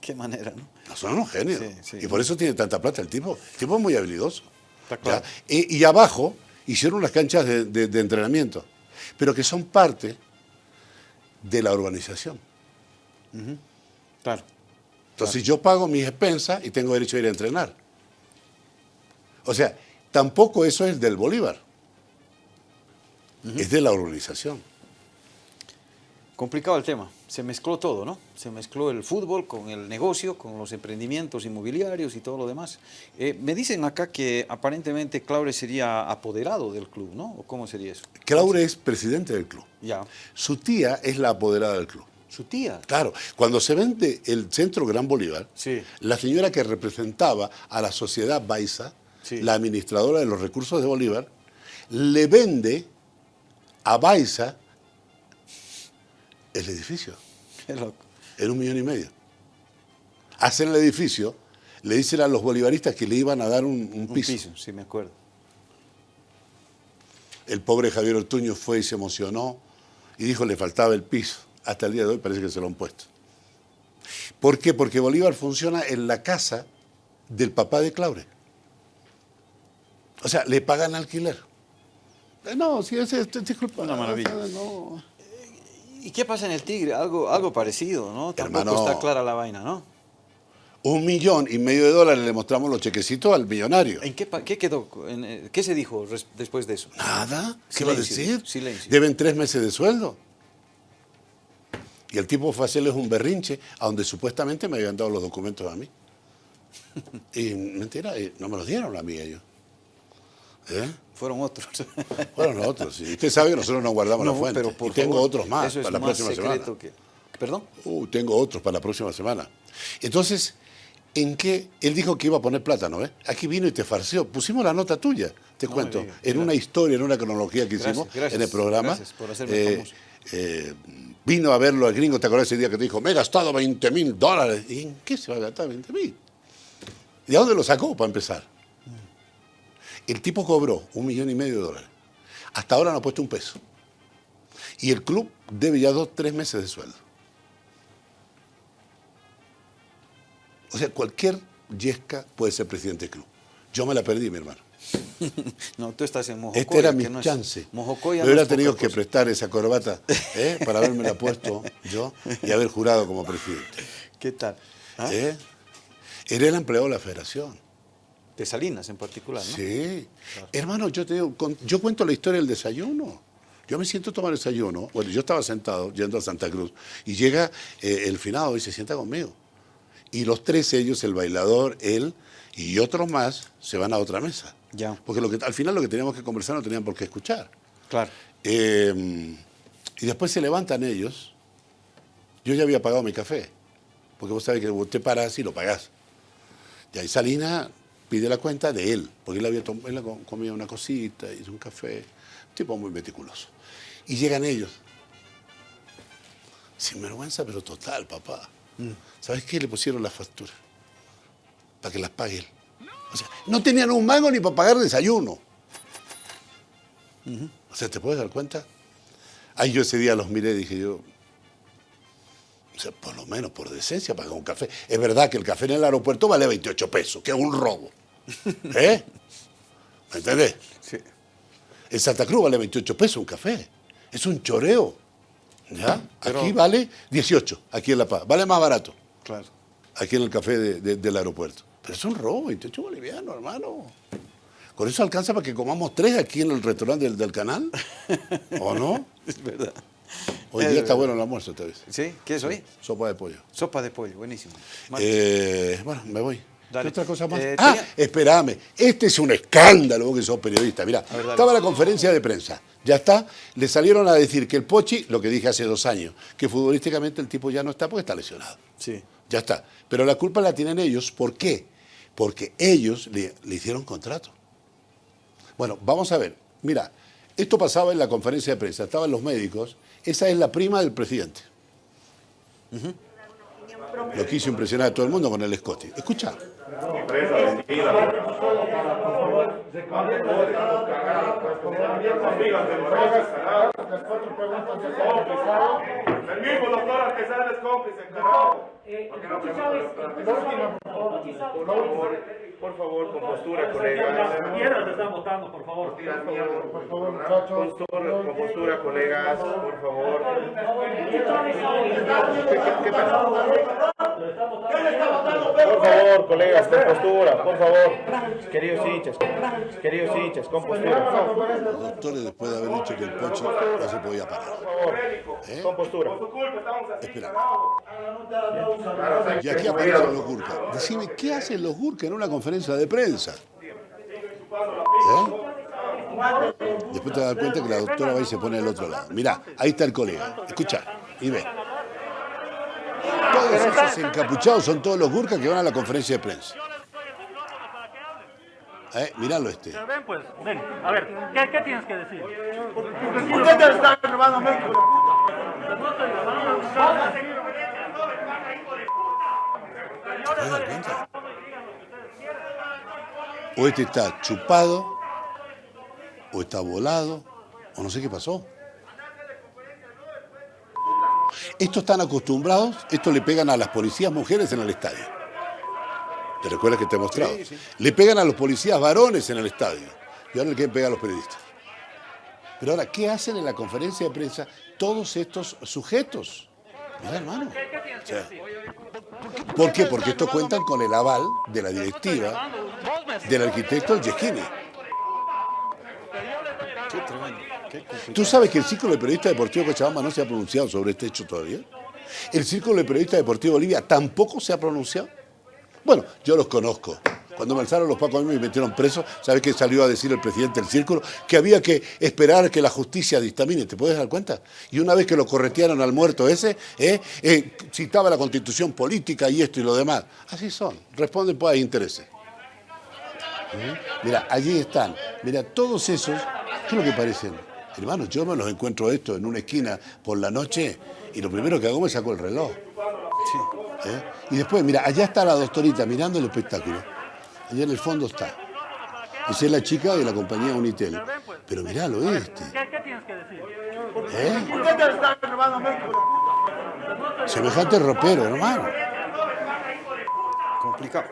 [SPEAKER 1] qué, manera, ¿no?
[SPEAKER 2] No, son unos genios.
[SPEAKER 1] Sí, sí.
[SPEAKER 2] y por eso tiene tanta plata el tipo. El tipo es muy habilidoso.
[SPEAKER 1] Claro.
[SPEAKER 2] Y, y abajo hicieron unas canchas de, de- de entrenamiento, pero que son parte de la urbanización.
[SPEAKER 1] Claro.
[SPEAKER 2] Entonces yo pago mis expensas y tengo derecho a ir a entrenar. O sea, tampoco eso es del Bolívar. Es de la urbanización.
[SPEAKER 1] Complicado el tema, se mezcló todo, ¿no? Se mezcló el fútbol con el negocio, con los emprendimientos inmobiliarios y todo lo demás. Eh, me dicen acá que aparentemente Claure sería apoderado del club, ¿no? ¿O cómo sería eso?
[SPEAKER 2] Claure es presidente del club.
[SPEAKER 1] Ya.
[SPEAKER 2] Su tía es la apoderada del club.
[SPEAKER 1] ¿Su tía?
[SPEAKER 2] Claro, cuando se vende el Centro Gran Bolívar,
[SPEAKER 1] Sí.
[SPEAKER 2] la señora que representaba a la sociedad Baiza,
[SPEAKER 1] Sí.
[SPEAKER 2] la administradora de los recursos de Bolívar, le vende a Baiza el edificio
[SPEAKER 1] Qué loco.
[SPEAKER 2] en un millón y medio. Hacen el edificio, le dicen a los bolivaristas que le iban a dar un, un
[SPEAKER 1] Un
[SPEAKER 2] piso.
[SPEAKER 1] piso, sí me acuerdo.
[SPEAKER 2] El pobre Javier Ortuño fue y se emocionó y dijo le faltaba el piso. Hasta el día de hoy parece que se lo han puesto. ¿Por qué? Porque Bolívar funciona en la casa del papá de Claure. O sea, le pagan alquiler. Eh, No, si este, disculpa.
[SPEAKER 1] Una maravilla.
[SPEAKER 2] no.
[SPEAKER 1] ¿Y qué pasa en el Tigre? Algo, algo parecido, ¿no? Tampoco
[SPEAKER 2] Hermano.
[SPEAKER 1] está clara la vaina, ¿no?
[SPEAKER 2] Un millón y medio de dólares le mostramos los chequecitos al millonario.
[SPEAKER 1] ¿En qué, qué quedó? en, eh, ¿Qué se dijo después de eso?
[SPEAKER 2] Nada. ¿Qué va a decir?
[SPEAKER 1] silencio.
[SPEAKER 2] Deben tres meses de sueldo. Y el tipo fue a hacerles un berrinche a donde supuestamente me habían dado los documentos a mí. Y mentira, eh, no me los dieron a mí ellos. ¿Eh?
[SPEAKER 1] Fueron otros.
[SPEAKER 2] Fueron otros. sí. Usted sabe que nosotros nos guardamos la
[SPEAKER 1] No,
[SPEAKER 2] fuente.
[SPEAKER 1] pero por
[SPEAKER 2] y tengo
[SPEAKER 1] favor,
[SPEAKER 2] otros más
[SPEAKER 1] eso es
[SPEAKER 2] para la
[SPEAKER 1] más
[SPEAKER 2] próxima semana.
[SPEAKER 1] que... ¿Perdón?
[SPEAKER 2] Uh, tengo otros para la próxima semana. Entonces, ¿en qué? Él dijo que iba a poner plátano, ¿eh? Aquí vino y te farseó. Pusimos la nota tuya, te
[SPEAKER 1] No
[SPEAKER 2] cuento.
[SPEAKER 1] diga.
[SPEAKER 2] En una historia, en una cronología que
[SPEAKER 1] Gracias,
[SPEAKER 2] hicimos
[SPEAKER 1] gracias,
[SPEAKER 2] en el programa.
[SPEAKER 1] gracias por hacerme
[SPEAKER 2] eh,
[SPEAKER 1] famoso.
[SPEAKER 2] eh, vino a verlo al gringo, ¿te acuerdas ese día que te dijo, me he gastado 20 mil dólares? ¿Y en qué se va a gastar 20 mil? ¿De dónde lo sacó para empezar? El tipo cobró un millón y medio de dólares. Hasta ahora no ha puesto un peso. Y el club debe ya dos, tres meses de sueldo. O sea, cualquier yesca puede ser presidente del club. Yo me la perdí, mi hermano.
[SPEAKER 1] No, tú estás en Mojocoya.
[SPEAKER 2] Este era mi
[SPEAKER 1] es-
[SPEAKER 2] chance.
[SPEAKER 1] Mojocoya
[SPEAKER 2] Me hubiera tenido que prestar esa corbata ¿eh? para haberme puesto yo y haber jurado como presidente.
[SPEAKER 1] ¿Qué tal? ¿Ah?
[SPEAKER 2] ¿Eh? Era el empleado de la federación.
[SPEAKER 1] De Salinas en particular, ¿no?
[SPEAKER 2] Sí. Hermano, yo te digo, con- yo cuento la historia del desayuno. Yo me siento a tomar desayuno. Bueno, yo estaba sentado yendo a Santa Cruz y llega eh, el finado y se sienta conmigo. Y los tres ellos, el bailador, él y otros más, se van a otra mesa.
[SPEAKER 1] Ya.
[SPEAKER 2] Porque lo que, al final lo que teníamos que conversar no tenían por qué escuchar.
[SPEAKER 1] Claro.
[SPEAKER 2] Eh, y después se levantan ellos. Yo ya había pagado mi café. Porque vos sabés que usted para así lo pagás. Y ahí Salina pide la cuenta de él. Porque él había él com- comía una cosita, hizo un café. Un tipo muy meticuloso. Y llegan ellos. Sin vergüenza, pero total, papá. ¿Sabes qué? Le pusieron las facturas. Para que las pague él. O sea, no tenían un mango ni para pagar desayuno. O sea, ¿te puedes dar cuenta? Ahí yo ese día los miré y dije yo, o sea, por lo menos por decencia pagar un café. Es verdad que el café en el aeropuerto vale 28 pesos, que es un robo. ¿Eh? ¿Me entendés?
[SPEAKER 1] Sí.
[SPEAKER 2] En Santa Cruz vale 28 pesos un café. Es un choreo. ¿Ya?
[SPEAKER 1] Pero-
[SPEAKER 2] Aquí vale 18, aquí en La Paz. Vale más barato,
[SPEAKER 1] Claro.
[SPEAKER 2] aquí en el café de- de- del aeropuerto. Pero es un robo, 28 bolivianos, hermano. Con eso alcanza para que comamos tres aquí en el restaurante del, del canal. ¿O no?
[SPEAKER 1] Es verdad.
[SPEAKER 2] Hoy día está bueno el almuerzo, te ves.
[SPEAKER 1] ¿Sí? ¿Qué es hoy?
[SPEAKER 2] Sopa de pollo.
[SPEAKER 1] Sopa de pollo, buenísimo.
[SPEAKER 2] Eh, bueno, me voy.
[SPEAKER 1] Dale.
[SPEAKER 2] ¿Qué otra cosa más?
[SPEAKER 1] Eh,
[SPEAKER 2] ah,
[SPEAKER 1] tenía-
[SPEAKER 2] espérame. Este es un escándalo, vos que sos periodista. Mira,
[SPEAKER 1] ver,
[SPEAKER 2] estaba la conferencia de prensa. Ya está. Le salieron a decir que el Pochi, lo que dije hace dos años, que futbolísticamente el tipo ya no está porque está lesionado.
[SPEAKER 1] Sí.
[SPEAKER 2] Ya está. Pero la culpa la tienen ellos. ¿Por qué? Porque ellos le, le hicieron contrato. Bueno, vamos a ver. Mira, esto pasaba en la conferencia de prensa. Estaban los médicos. Esa es la prima del presidente. Lo quiso impresionar a todo el mundo con el Scotty. Escucha.
[SPEAKER 4] Eh,
[SPEAKER 5] ¿Por qué no Por favor, por favor, con postura, colegas.
[SPEAKER 4] Piedras están votando, por favor.
[SPEAKER 5] Por favor, muchachos. Con postura, colegas, por favor. ¿Qué, qué, qué pasó?
[SPEAKER 4] Lo está votando.
[SPEAKER 5] Por favor, colegas, con postura, por favor. Queridos hinchas, queridos hinchas, con postura.
[SPEAKER 2] Los doctores, después de haber dicho que el Pochi no se podía parar.
[SPEAKER 5] Por favor,
[SPEAKER 2] ¿Eh?
[SPEAKER 5] con postura.
[SPEAKER 2] Espera. Y aquí aparecen los Gurka. Decime, ¿qué hacen los Gurka en una conferencia de prensa? ¿Eh? Después te das cuenta que la doctora va y se pone al otro lado. Mirá, ahí está el colega. Escucha y ve. Todos esos encapuchados son todos los Gurka que van a la conferencia de prensa. ¿Eh? Miralo este.
[SPEAKER 4] Ven pues, ven. A ver, ¿qué, qué tienes que decir?
[SPEAKER 6] Ustedes están robando México.
[SPEAKER 2] ¿Te das cuenta? O este está chupado, o está volado, o no sé qué pasó. Estos están acostumbrados, estos le pegan a las policías mujeres en el estadio. ¿Te recuerdas que te he mostrado?
[SPEAKER 1] Sí, sí.
[SPEAKER 2] Le pegan a los policías varones en el estadio. Y ahora le quieren pegar a los periodistas. Pero ahora, ¿qué hacen en la conferencia de prensa todos estos sujetos? Mira, hermano. O sea, ¿Por qué? Porque estos cuentan con el aval de la directiva del arquitecto Yeschini.
[SPEAKER 1] Qué tremendo.
[SPEAKER 2] ¿Tú sabes que el Círculo de Periodistas Deportivos de Cochabamba no se ha pronunciado sobre este hecho todavía? ¿El Círculo de Periodistas Deportivos de Bolivia tampoco se ha pronunciado? Bueno, yo los conozco. Cuando me alzaron los pacos a mí me metieron preso, ¿sabes qué salió a decir el presidente del Círculo? Que había que esperar que la justicia dictamine, ¿te puedes dar cuenta? Y una vez que lo corretearon al muerto ese, ¿eh? Eh, citaba la constitución política y esto y lo demás. Así son, responden pues a intereses. ¿Eh? Mira, allí están. Mira, todos esos, ¿qué es lo que parecen? Hermano, yo me los encuentro esto en una esquina por la noche y lo primero que hago me saco el reloj. ¿Eh? Y después, mira, allá está la doctorita mirando el espectáculo. Allá en el fondo está. Esa es la chica de la compañía Unitel. Pero miralo este.
[SPEAKER 4] ¿Qué, qué tienes que decir?
[SPEAKER 2] ¿Eh? Semejante ropero, hermano.
[SPEAKER 1] Complicado.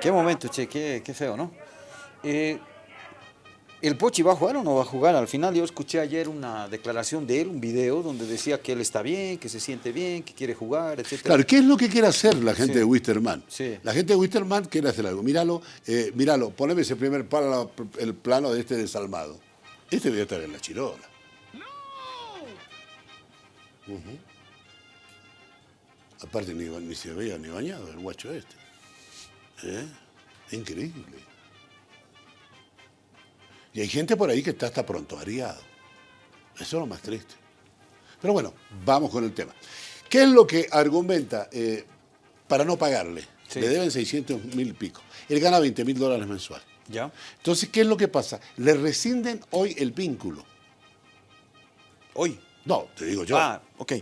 [SPEAKER 1] Qué momento, che, qué, qué feo, ¿no? Eh, ¿El Pochi va a jugar o no va a jugar? Al final yo escuché ayer una declaración de él, un video, donde decía que él está bien, que se siente bien, que quiere jugar, etc.
[SPEAKER 2] Claro, ¿qué es lo que quiere hacer la gente
[SPEAKER 1] Sí.
[SPEAKER 2] de Wisterman?
[SPEAKER 1] Sí.
[SPEAKER 2] La gente de Wisterman quiere hacer algo. Míralo, eh, míralo, poneme ese primer plano, el plano de este desalmado. Este debería estar en la chirola. Ujú. Aparte ni, ni se veía ni bañado el guacho este. ¿Eh? Increíble. Y hay gente por ahí que está hasta pronto ariado. Eso es lo más triste. Pero bueno, vamos con el tema. ¿Qué es lo que argumenta eh, para no pagarle?
[SPEAKER 1] Sí.
[SPEAKER 2] Le deben 600 mil pico. Él gana 20 mil dólares mensual.
[SPEAKER 1] ¿Ya?
[SPEAKER 2] Entonces, ¿qué es lo que pasa? Le rescinden hoy el vínculo.
[SPEAKER 1] Hoy.
[SPEAKER 2] No, te digo yo.
[SPEAKER 1] Ah, ok.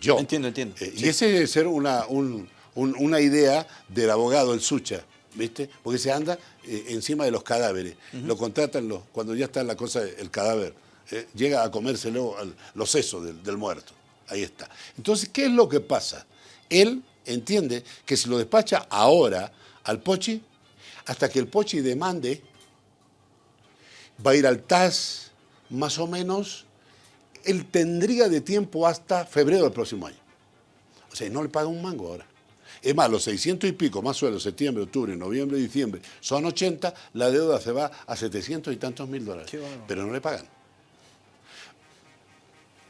[SPEAKER 2] yo.
[SPEAKER 1] Entiendo, entiendo.
[SPEAKER 2] Eh,
[SPEAKER 1] Sí.
[SPEAKER 2] Y ese debe ser una, un- un- una idea del abogado, el Sucha, ¿viste? Porque se anda eh, encima de los cadáveres. Lo contratan los, cuando ya está la cosa, el cadáver. eh, llega a comérselo al- los sesos del, del muerto. Ahí está. Entonces, ¿qué es lo que pasa? Él entiende que si lo despacha ahora al Pochi, hasta que el Pochi demande, va a ir al TAS más o menos, él tendría de tiempo hasta febrero del próximo año. O sea, no le paga un mango ahora. Es más, los 600 y pico, más sueldo, septiembre, octubre, noviembre, diciembre, son 80, la deuda se va a 700 y tantos mil dólares. Pero no le pagan.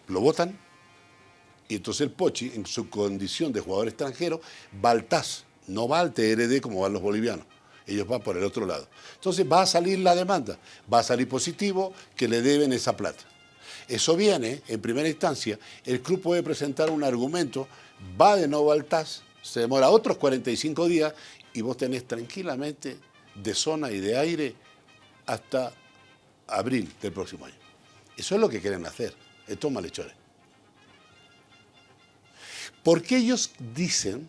[SPEAKER 2] Lo votan y entonces el Pochi, en su condición de jugador extranjero, va al TAS, no va al TRD como van los bolivianos. Ellos van por el otro lado. Entonces va a salir la demanda, va a salir positivo que le deben esa plata. Eso viene, en primera instancia, el club puede presentar un argumento, va de nuevo al TAS, se demora otros 45 días y vos tenés tranquilamente de zona y de aire hasta abril del próximo año. Eso es lo que quieren hacer, estos malhechores. Porque ellos dicen,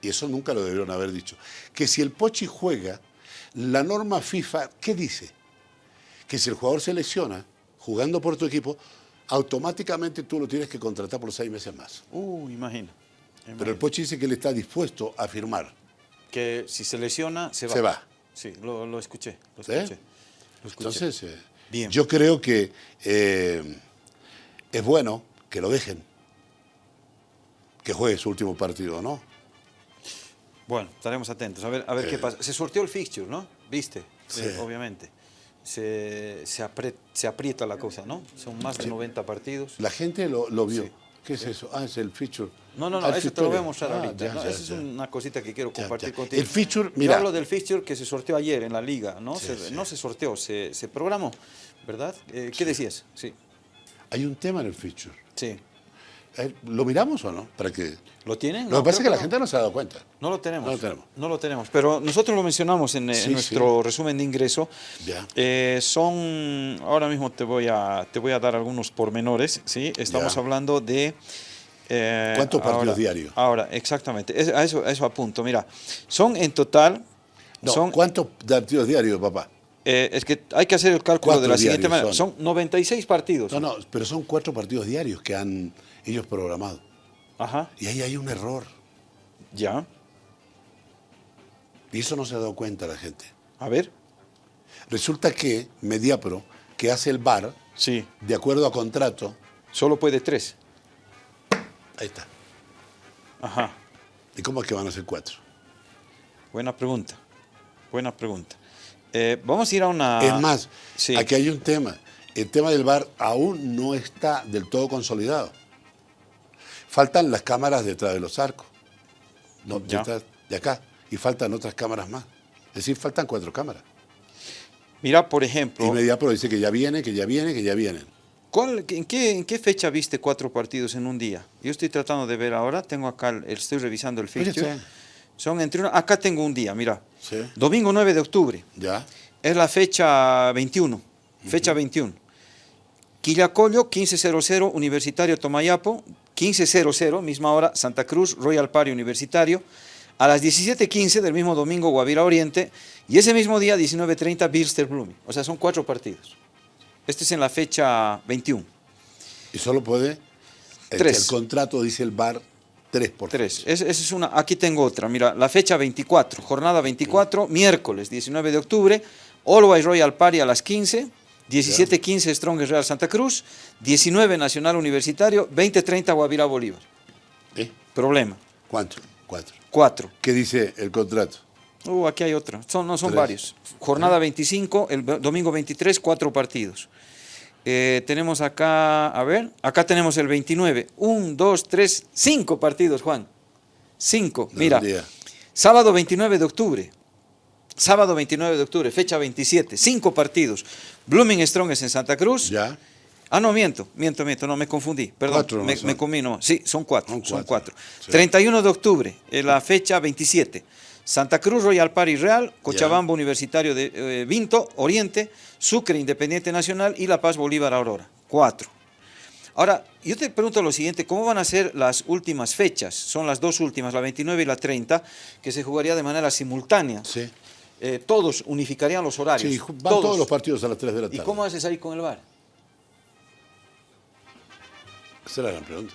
[SPEAKER 2] y eso nunca lo debieron haber dicho, que si el Pochi juega, la norma FIFA, ¿qué dice? Que si el jugador se lesiona jugando por tu equipo, automáticamente tú lo tienes que contratar por seis meses más.
[SPEAKER 1] Uh, imagina.
[SPEAKER 2] Pero el Pochi dice que él está dispuesto a firmar.
[SPEAKER 1] Que si se lesiona, se va.
[SPEAKER 2] Se va.
[SPEAKER 1] Sí, lo, lo escuché. Lo
[SPEAKER 2] ¿Sí?
[SPEAKER 1] escuché. Lo.
[SPEAKER 2] Entonces, eh,
[SPEAKER 1] Bien.
[SPEAKER 2] yo creo que eh, es bueno que lo dejen, que juegue su último partido, ¿no?
[SPEAKER 1] Bueno, estaremos atentos. A ver, a ver qué
[SPEAKER 2] Eh.
[SPEAKER 1] pasa. Se sorteó el fixture, ¿no? ¿Viste?
[SPEAKER 2] Sí.
[SPEAKER 1] Obviamente. Se, se, apre- se aprieta la cosa, ¿no? Son más de 90 partidos.
[SPEAKER 2] La gente lo, lo vio.
[SPEAKER 1] Sí.
[SPEAKER 2] ¿Qué es eso? Ah, es el feature.
[SPEAKER 1] No, no, no,
[SPEAKER 2] Ah,
[SPEAKER 1] eso te lo voy a mostrar
[SPEAKER 2] Ah,
[SPEAKER 1] ahorita.
[SPEAKER 2] ya,
[SPEAKER 1] ¿no?
[SPEAKER 2] ya,
[SPEAKER 1] Esa es una cosita que quiero compartir contigo.
[SPEAKER 2] El feature,
[SPEAKER 1] Yo
[SPEAKER 2] mira.
[SPEAKER 1] hablo del feature que se sorteó ayer en la liga, ¿no?
[SPEAKER 2] Sí,
[SPEAKER 1] se,
[SPEAKER 2] sí.
[SPEAKER 1] No se sorteó, se, se programó, ¿verdad? Eh, ¿Qué decías? Sí,
[SPEAKER 2] Hay un tema en el feature.
[SPEAKER 1] sí.
[SPEAKER 2] Eh, ¿Lo miramos o no? Para que...
[SPEAKER 1] ¿Lo tienen?
[SPEAKER 2] Lo que pasa es que la
[SPEAKER 1] no.
[SPEAKER 2] gente no se ha dado cuenta.
[SPEAKER 1] No lo tenemos.
[SPEAKER 2] No lo tenemos.
[SPEAKER 1] No lo tenemos. Pero nosotros lo mencionamos en, eh, en
[SPEAKER 2] Sí,
[SPEAKER 1] nuestro resumen de ingreso.
[SPEAKER 2] Ya.
[SPEAKER 1] Eh, son, ahora mismo te voy a, te voy a dar algunos pormenores, ¿sí? Estamos
[SPEAKER 2] Ya.
[SPEAKER 1] hablando de... eh,
[SPEAKER 2] ¿Cuántos partidos diarios?
[SPEAKER 1] Ahora, exactamente. Es- a, eso, a eso apunto. Mira, son en total...
[SPEAKER 2] No,
[SPEAKER 1] son,
[SPEAKER 2] ¿Cuántos partidos diarios, papá?
[SPEAKER 1] eh, es que hay que hacer el cálculo de la siguiente manera. Son,
[SPEAKER 2] son.
[SPEAKER 1] 96 partidos.
[SPEAKER 2] No, no, pero son cuatro partidos diarios que han ellos programado.
[SPEAKER 1] Ajá,
[SPEAKER 2] Y ahí hay un error.
[SPEAKER 1] ya.
[SPEAKER 2] Y eso no se ha dado cuenta la gente.
[SPEAKER 1] A ver.
[SPEAKER 2] Resulta que Mediapro, que hace el bar,
[SPEAKER 1] Sí.
[SPEAKER 2] de acuerdo a contrato,
[SPEAKER 1] Solo puede tres.
[SPEAKER 2] ahí está.
[SPEAKER 1] Ajá.
[SPEAKER 2] ¿Y cómo es que van a ser cuatro?
[SPEAKER 1] Buena pregunta. Buena pregunta. Eh, vamos a ir a una...
[SPEAKER 2] es más,
[SPEAKER 1] sí.
[SPEAKER 2] aquí hay un tema. El tema del bar aún no está del todo consolidado. Faltan las cámaras detrás de los arcos. No, detrás de acá. Y faltan otras cámaras más. Es decir, faltan cuatro cámaras.
[SPEAKER 1] Mira, por ejemplo,
[SPEAKER 2] Y Mediapro dice que ya viene, que ya viene, que ya vienen.
[SPEAKER 1] ¿cuál- en, qué, en qué fecha viste cuatro partidos en un día? Yo estoy tratando de ver ahora, tengo acá, el- estoy revisando el fixture. Son entre una- acá tengo un día, mira.
[SPEAKER 2] Sí.
[SPEAKER 1] Domingo 9 de octubre,
[SPEAKER 2] Ya.
[SPEAKER 1] es la fecha 21, fecha 21. Quillacollo, 1500, Universitario Tomayapo, 1500, misma hora, Santa Cruz, Royal Party Universitario. A las 17.15 del mismo domingo, Guavira Oriente. Y ese mismo día, 19.30, Bilster Blooming. O sea, son cuatro partidos. Este es en la fecha 21.
[SPEAKER 2] Y solo puede. el-
[SPEAKER 1] Tres.
[SPEAKER 2] El, contrato dice el bar tres por
[SPEAKER 1] Tres. Es- Esa es una. Aquí tengo otra. Mira, la fecha 24, jornada 24, miércoles 19 de octubre, Always Royal Party a las 15, 17.15 Strongest Real Santa Cruz, 19 Nacional Universitario, 20.30 Guavirá Bolívar.
[SPEAKER 2] ¿Eh?
[SPEAKER 1] Problema.
[SPEAKER 2] ¿Cuánto? Cuatro.
[SPEAKER 1] 4.
[SPEAKER 2] ¿Qué dice el contrato?
[SPEAKER 1] Uh, aquí hay otra. Son, no, son
[SPEAKER 2] Tres.
[SPEAKER 1] varios. Jornada 25, el ve- domingo 23, cuatro partidos. Eh, tenemos acá, a ver, acá tenemos el 29. Un, dos, tres, cinco partidos, Juan. Cinco. Mira, sábado 29 de octubre. Sábado 29 de octubre, fecha 27. Cinco partidos. Blooming Strong es en Santa Cruz.
[SPEAKER 2] Ya.
[SPEAKER 1] Ah, no, miento, miento, miento, no me confundí. Perdón,
[SPEAKER 2] Cuatro no
[SPEAKER 1] me,
[SPEAKER 2] son.
[SPEAKER 1] me comí, no. Sí, son cuatro,
[SPEAKER 2] Son
[SPEAKER 1] son
[SPEAKER 2] cuatro,
[SPEAKER 1] cuatro.
[SPEAKER 2] sí.
[SPEAKER 1] 31 de octubre, eh, la fecha 27. Santa Cruz Royal Party Real, Cochabamba Universitario de eh, Vinto, Oriente, Sucre Independiente Nacional y La Paz Bolívar Aurora. Cuatro. Ahora, yo te pregunto lo siguiente, ¿cómo van a ser las últimas fechas? Son las dos últimas, la 29 y la 30, que se jugaría de manera simultánea.
[SPEAKER 2] Sí.
[SPEAKER 1] Eh, todos unificarían los horarios.
[SPEAKER 2] Sí, van todos. los partidos a las 3 de la
[SPEAKER 1] ¿Y
[SPEAKER 2] tarde.
[SPEAKER 1] cómo haces ahí con el VAR?
[SPEAKER 2] Esa es la gran pregunta.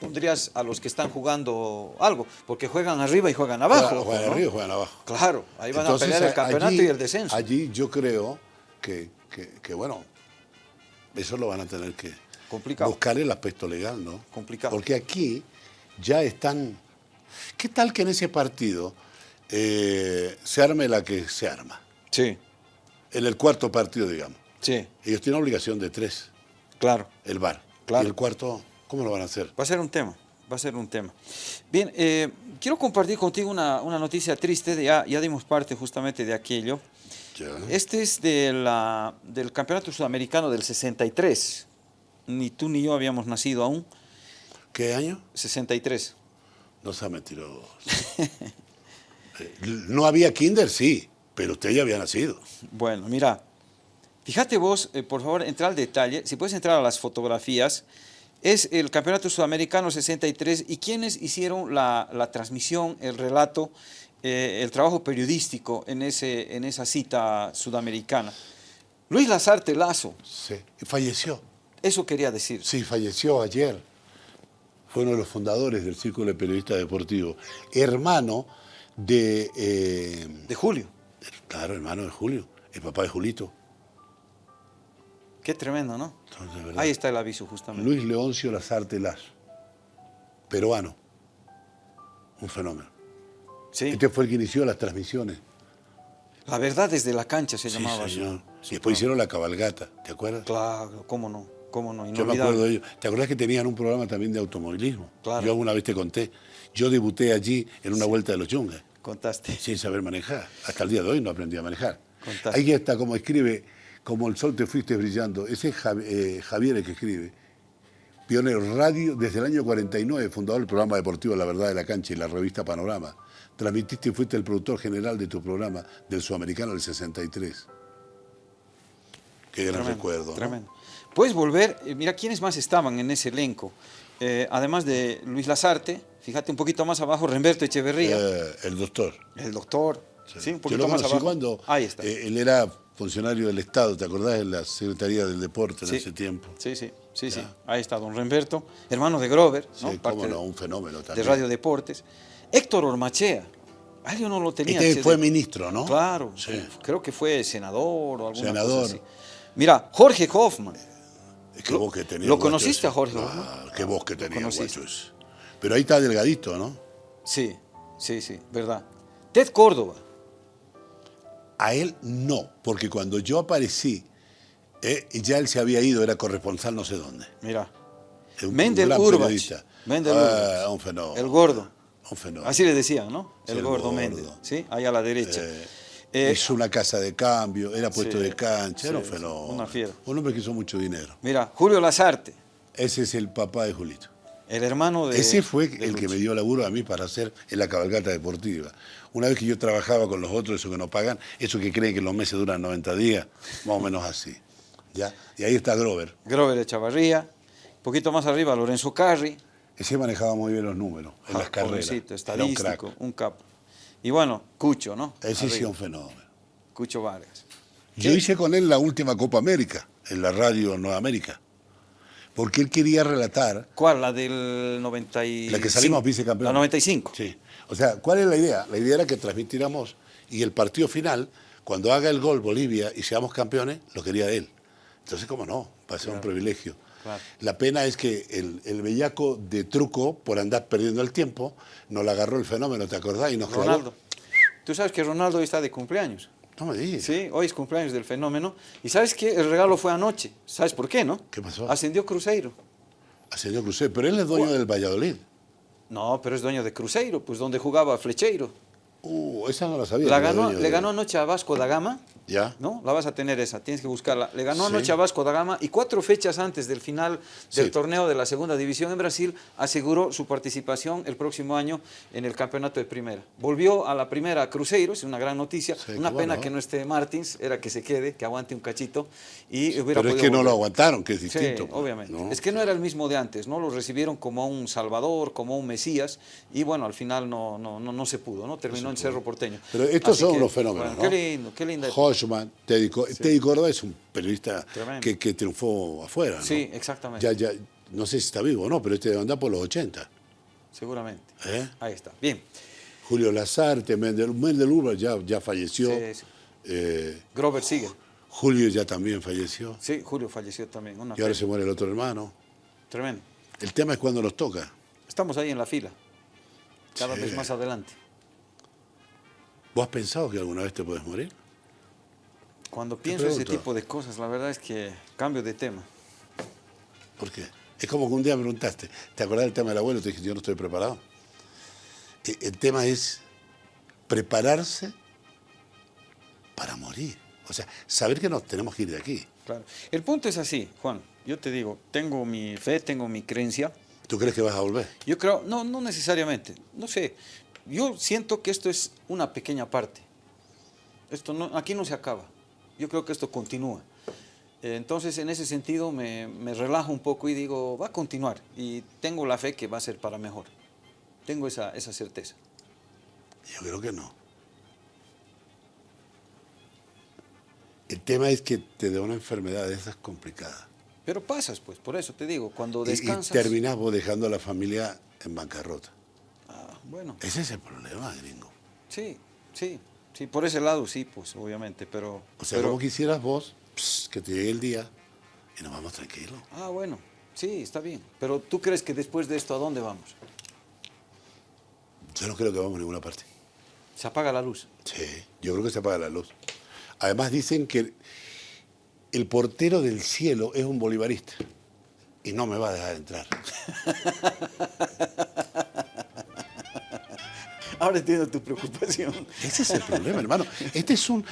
[SPEAKER 1] pondrías a los que están jugando algo, porque juegan arriba y juegan abajo.
[SPEAKER 2] Juegan, juegan
[SPEAKER 1] ¿no?
[SPEAKER 2] arriba y juegan abajo.
[SPEAKER 1] Claro, ahí van
[SPEAKER 2] Entonces,
[SPEAKER 1] a pelear el campeonato
[SPEAKER 2] allí-
[SPEAKER 1] y el descenso.
[SPEAKER 2] Allí yo creo que, que- que, bueno, eso lo van a tener que
[SPEAKER 1] Complicado.
[SPEAKER 2] buscar el aspecto legal, ¿no?
[SPEAKER 1] Complicado.
[SPEAKER 2] Porque aquí ya están... ¿Qué tal que en ese partido eh, se arme la que se arma?
[SPEAKER 1] Sí,
[SPEAKER 2] En el cuarto partido, digamos.
[SPEAKER 1] sí,
[SPEAKER 2] Ellos tienen obligación de tres,
[SPEAKER 1] claro.
[SPEAKER 2] el VAR.
[SPEAKER 1] Claro.
[SPEAKER 2] Y el cuarto, ¿cómo lo van a hacer?
[SPEAKER 1] Va a ser un tema, va a ser un tema. Bien, eh, quiero compartir contigo una, una noticia triste, ya, ya dimos parte justamente de aquello.
[SPEAKER 2] Ya.
[SPEAKER 1] Este es de la, del Campeonato Sudamericano del 63. Ni tú ni yo habíamos nacido aún.
[SPEAKER 2] ¿Qué año?
[SPEAKER 1] 63.
[SPEAKER 2] No sea mentiroso. No había kinder, sí, pero usted ya había nacido.
[SPEAKER 1] Bueno, mira, fíjate vos, eh, por favor, entra al detalle, si puedes entrar a las fotografías, es el Campeonato Sudamericano 63 y quienes hicieron la, la transmisión, el relato, eh, el trabajo periodístico en, ese, en esa cita sudamericana. Luis Lazarte Lazo,
[SPEAKER 2] Sí. Falleció.
[SPEAKER 1] eso quería decir.
[SPEAKER 2] Sí, falleció ayer. Fue uno de los fundadores del Círculo de Periodistas Deportivos. Hermano de... eh,
[SPEAKER 1] De Julio,
[SPEAKER 2] claro, hermano de Julio. El papá de Julito.
[SPEAKER 1] qué tremendo, ¿no?
[SPEAKER 2] Entonces.
[SPEAKER 1] Ahí está el aviso justamente.
[SPEAKER 2] Luis Leoncio Lazarte Lazo. Peruano. Un fenómeno.
[SPEAKER 1] Sí.
[SPEAKER 2] Este fue el que inició las transmisiones.
[SPEAKER 1] La verdad desde la cancha se
[SPEAKER 2] Sí,
[SPEAKER 1] llamaba
[SPEAKER 2] señor. Y después hicieron la cabalgata, ¿te acuerdas?
[SPEAKER 1] Claro, cómo no, cómo no,
[SPEAKER 2] Yo me acuerdo de ellos. ¿Te acuerdas que tenían un programa también de automovilismo?
[SPEAKER 1] Claro.
[SPEAKER 2] Yo alguna vez te conté. Yo debuté allí en una vuelta de los yungas,
[SPEAKER 1] Contaste.
[SPEAKER 2] sin saber manejar. Hasta el día de hoy no aprendí a manejar.
[SPEAKER 1] Contaste.
[SPEAKER 2] Ahí está como escribe, como el sol te fuiste brillando. Ese es eh, Javier el que escribe. Pionero Radio desde el año 49, fundador del programa deportivo La Verdad de la Cancha y la revista Panorama. Transmitiste y fuiste el productor general de tu programa del Sudamericano del 63. Qué gran
[SPEAKER 1] Tremendo,
[SPEAKER 2] recuerdo. ¿no?
[SPEAKER 1] Tremendo. Puedes volver, eh, mira quiénes más estaban en ese elenco. Eh, además de Luis Lazarte, fíjate un poquito más abajo, Remberto Echeverría,
[SPEAKER 2] Eh, el doctor.
[SPEAKER 1] el doctor, sí, un
[SPEAKER 2] Yo
[SPEAKER 1] poquito
[SPEAKER 2] lo
[SPEAKER 1] más abajo.
[SPEAKER 2] cuando
[SPEAKER 1] Ahí está.
[SPEAKER 2] eh, él era funcionario del Estado, ¿te acordás? De la Secretaría del Deporte en
[SPEAKER 1] Sí.
[SPEAKER 2] ese tiempo.
[SPEAKER 1] Sí, sí, sí, sí. Ahí está don Remberto, hermano de Grover, ¿no?
[SPEAKER 2] Sí,
[SPEAKER 1] Parte de-
[SPEAKER 2] no, un fenómeno
[SPEAKER 1] de
[SPEAKER 2] también.
[SPEAKER 1] Radio Deportes. Héctor Ormachea, ah, yo no lo tenía.
[SPEAKER 2] Este fue
[SPEAKER 1] de-
[SPEAKER 2] ministro, ¿no?
[SPEAKER 1] Claro,
[SPEAKER 2] Sí.
[SPEAKER 1] creo que fue senador o alguna
[SPEAKER 2] Senador.
[SPEAKER 1] cosa así. Mira, Jorge Hoffman,
[SPEAKER 2] Qué
[SPEAKER 1] Lo-
[SPEAKER 2] voz que tenía
[SPEAKER 1] ¿lo conociste a Jorge
[SPEAKER 2] Ah,
[SPEAKER 1] Hoffman?
[SPEAKER 2] qué voz que tenía ese. Pero ahí está delgadito, ¿no?
[SPEAKER 1] sí, sí, sí, verdad. Ted Córdoba,
[SPEAKER 2] A él no, porque cuando yo aparecí, eh, ya él se había ido, era corresponsal no sé dónde.
[SPEAKER 1] mira,
[SPEAKER 2] un
[SPEAKER 1] Mendel Urbach. Mendel
[SPEAKER 2] Ah,
[SPEAKER 1] Urbach.
[SPEAKER 2] un fenómeno.
[SPEAKER 1] el gordo.
[SPEAKER 2] Un fenómeno.
[SPEAKER 1] Así le decían, ¿no? El,
[SPEAKER 2] el
[SPEAKER 1] gordo,
[SPEAKER 2] gordo.
[SPEAKER 1] Méndez, ¿sí? Ahí a la derecha.
[SPEAKER 2] Eh,
[SPEAKER 1] Eh,
[SPEAKER 2] hizo una casa de cambio, era puesto
[SPEAKER 1] sí,
[SPEAKER 2] de cancha, era un fenómeno.
[SPEAKER 1] una fiera.
[SPEAKER 2] Un hombre que hizo mucho dinero.
[SPEAKER 1] mira, Julio Lazarte,
[SPEAKER 2] Ese es el papá de Julito.
[SPEAKER 1] El hermano de.
[SPEAKER 2] Ese fue
[SPEAKER 1] de
[SPEAKER 2] el que me dio laburo a mí para hacer en la cabalgata deportiva. Una vez que yo trabajaba con los otros, esos que no pagan, esos que creen que los meses duran 90 días, más o menos así. ¿ya? Y ahí está Grover.
[SPEAKER 1] Grover de Chavarría, un poquito más arriba Lorenzo Carri,
[SPEAKER 2] Ese manejaba muy bien los números en las carreras.
[SPEAKER 1] jovencito,
[SPEAKER 2] Era un
[SPEAKER 1] estadístico, un capo. Y bueno, Cucho, ¿no?
[SPEAKER 2] Ese sí
[SPEAKER 1] Arriba,
[SPEAKER 2] un fenómeno.
[SPEAKER 1] Cucho Vargas.
[SPEAKER 2] Yo hice con él la última Copa América, en la radio Nueva América. Porque él quería relatar
[SPEAKER 1] ¿Cuál? La del 95.
[SPEAKER 2] La que salimos bicecampeones.
[SPEAKER 1] La 95.
[SPEAKER 2] Sí. O sea, ¿cuál es la idea? La idea era que transmitiéramos y el partido final, cuando haga el gol Bolivia y seamos campeones, lo quería él. Entonces, ¿cómo no? Va a ser un privilegio.
[SPEAKER 1] Claro.
[SPEAKER 2] La pena es que el, el bellaco de truco, por andar perdiendo el tiempo, nos la agarró el fenómeno, ¿te acordás? Y nos clavó.
[SPEAKER 1] Ronaldo. Tú sabes que Ronaldo hoy está de cumpleaños.
[SPEAKER 2] No me digas.
[SPEAKER 1] Sí, hoy es cumpleaños del fenómeno. Y sabes que el regalo fue anoche. ¿Sabes por qué, no?
[SPEAKER 2] ¿Qué pasó?
[SPEAKER 1] Ascendió Cruzeiro.
[SPEAKER 2] Ascendió Cruzeiro, pero él es dueño del Valladolid.
[SPEAKER 1] No, pero es dueño de Cruzeiro, pues donde jugaba Flecheiro.
[SPEAKER 2] Uh, esa no la sabía.
[SPEAKER 1] La ganó, le ganó anoche a Vasco da Gama.
[SPEAKER 2] ¿Ya?
[SPEAKER 1] ¿No? La vas a tener esa, tienes que buscarla. Le ganó
[SPEAKER 2] Sí.
[SPEAKER 1] anoche a Vasco da Gama y cuatro fechas antes del final del
[SPEAKER 2] Sí.
[SPEAKER 1] torneo de la segunda división en Brasil aseguró su participación el próximo año en el campeonato de primera. Volvió a la primera Cruzeiro, es una gran noticia.
[SPEAKER 2] Sí,
[SPEAKER 1] una pena que no esté Martins, era que se quede, que aguante un cachito y hubiera
[SPEAKER 2] Pero es que no lo aguantaron, que es distinto. pues,
[SPEAKER 1] obviamente.
[SPEAKER 2] ¿no?
[SPEAKER 1] Es que no era el mismo de antes, ¿no? Lo recibieron como un salvador, como un mesías, y bueno, al final no, no, no, no se pudo, ¿no? Terminó en Cerro Porteño.
[SPEAKER 2] Pero estos
[SPEAKER 1] Así
[SPEAKER 2] son
[SPEAKER 1] que,
[SPEAKER 2] los fenómenos,
[SPEAKER 1] bueno,
[SPEAKER 2] ¿no?
[SPEAKER 1] Qué lindo, qué linda.
[SPEAKER 2] Hoshman, Teddy, Co- Teddy Córdoba es un periodista que, que triunfó afuera. ¿no?
[SPEAKER 1] Sí, exactamente.
[SPEAKER 2] Ya, ya, no sé si está vivo o no, pero este debe andar por los 80.
[SPEAKER 1] Seguramente.
[SPEAKER 2] ¿eh?
[SPEAKER 1] Ahí está. Bien.
[SPEAKER 2] Julio Lazarte, Mendel, Mendel Urbach ya, ya falleció.
[SPEAKER 1] Sí, sí.
[SPEAKER 2] Eh,
[SPEAKER 1] Grover sigue.
[SPEAKER 2] Julio ya también falleció.
[SPEAKER 1] Sí, Julio falleció también. Una
[SPEAKER 2] Y ahora se muere el otro hermano.
[SPEAKER 1] Tremendo.
[SPEAKER 2] El tema es cuando nos toca.
[SPEAKER 1] Estamos ahí en la fila. Cada
[SPEAKER 2] Sí.
[SPEAKER 1] vez más adelante.
[SPEAKER 2] ¿Vos has pensado que alguna vez te puedes morir?
[SPEAKER 1] Cuando pienso ese tipo de cosas, la verdad es que cambio de tema.
[SPEAKER 2] ¿Por qué? Es como que un día me preguntaste, ¿te acordás del tema del abuelo? Te dije, yo no estoy preparado. E- El tema es prepararse para morir. O sea, saber que nos tenemos que ir de aquí.
[SPEAKER 1] Claro. El punto es así, Juan. Yo te digo, tengo mi fe, tengo mi creencia.
[SPEAKER 2] ¿Tú crees que vas a volver?
[SPEAKER 1] Yo creo, no, no necesariamente. No sé. Yo siento que esto es una pequeña parte. Esto no, aquí no se acaba. Yo creo que esto continúa. Eh, Entonces, en ese sentido, me, me relajo un poco y digo, va a continuar. Y tengo la fe que va a ser para mejor. Tengo esa, esa certeza.
[SPEAKER 2] Yo creo que no. El tema es que te da una enfermedad de esas complicadas.
[SPEAKER 1] Pero pasas, pues, por eso te digo, cuando
[SPEAKER 2] Y- Y, terminas vos dejando a la familia en bancarrota.
[SPEAKER 1] Bueno,
[SPEAKER 2] Ese es el problema, gringo.
[SPEAKER 1] sí, sí, sí, por ese lado sí, pues, obviamente, pero...
[SPEAKER 2] O sea,
[SPEAKER 1] pero-
[SPEAKER 2] como quisieras vos pss, que te llegue el día y nos vamos tranquilos.
[SPEAKER 1] Ah, bueno, sí, está bien. Pero ¿tú crees que después de esto a dónde vamos?
[SPEAKER 2] Yo no creo que vamos a ninguna parte.
[SPEAKER 1] Se apaga la luz.
[SPEAKER 2] Sí, yo creo que se apaga la luz. Además dicen que el portero del cielo es un bolivarista y no me va a dejar entrar.
[SPEAKER 1] Ahora entiendo tu preocupación.
[SPEAKER 2] Ese es el problema, hermano. Este es un,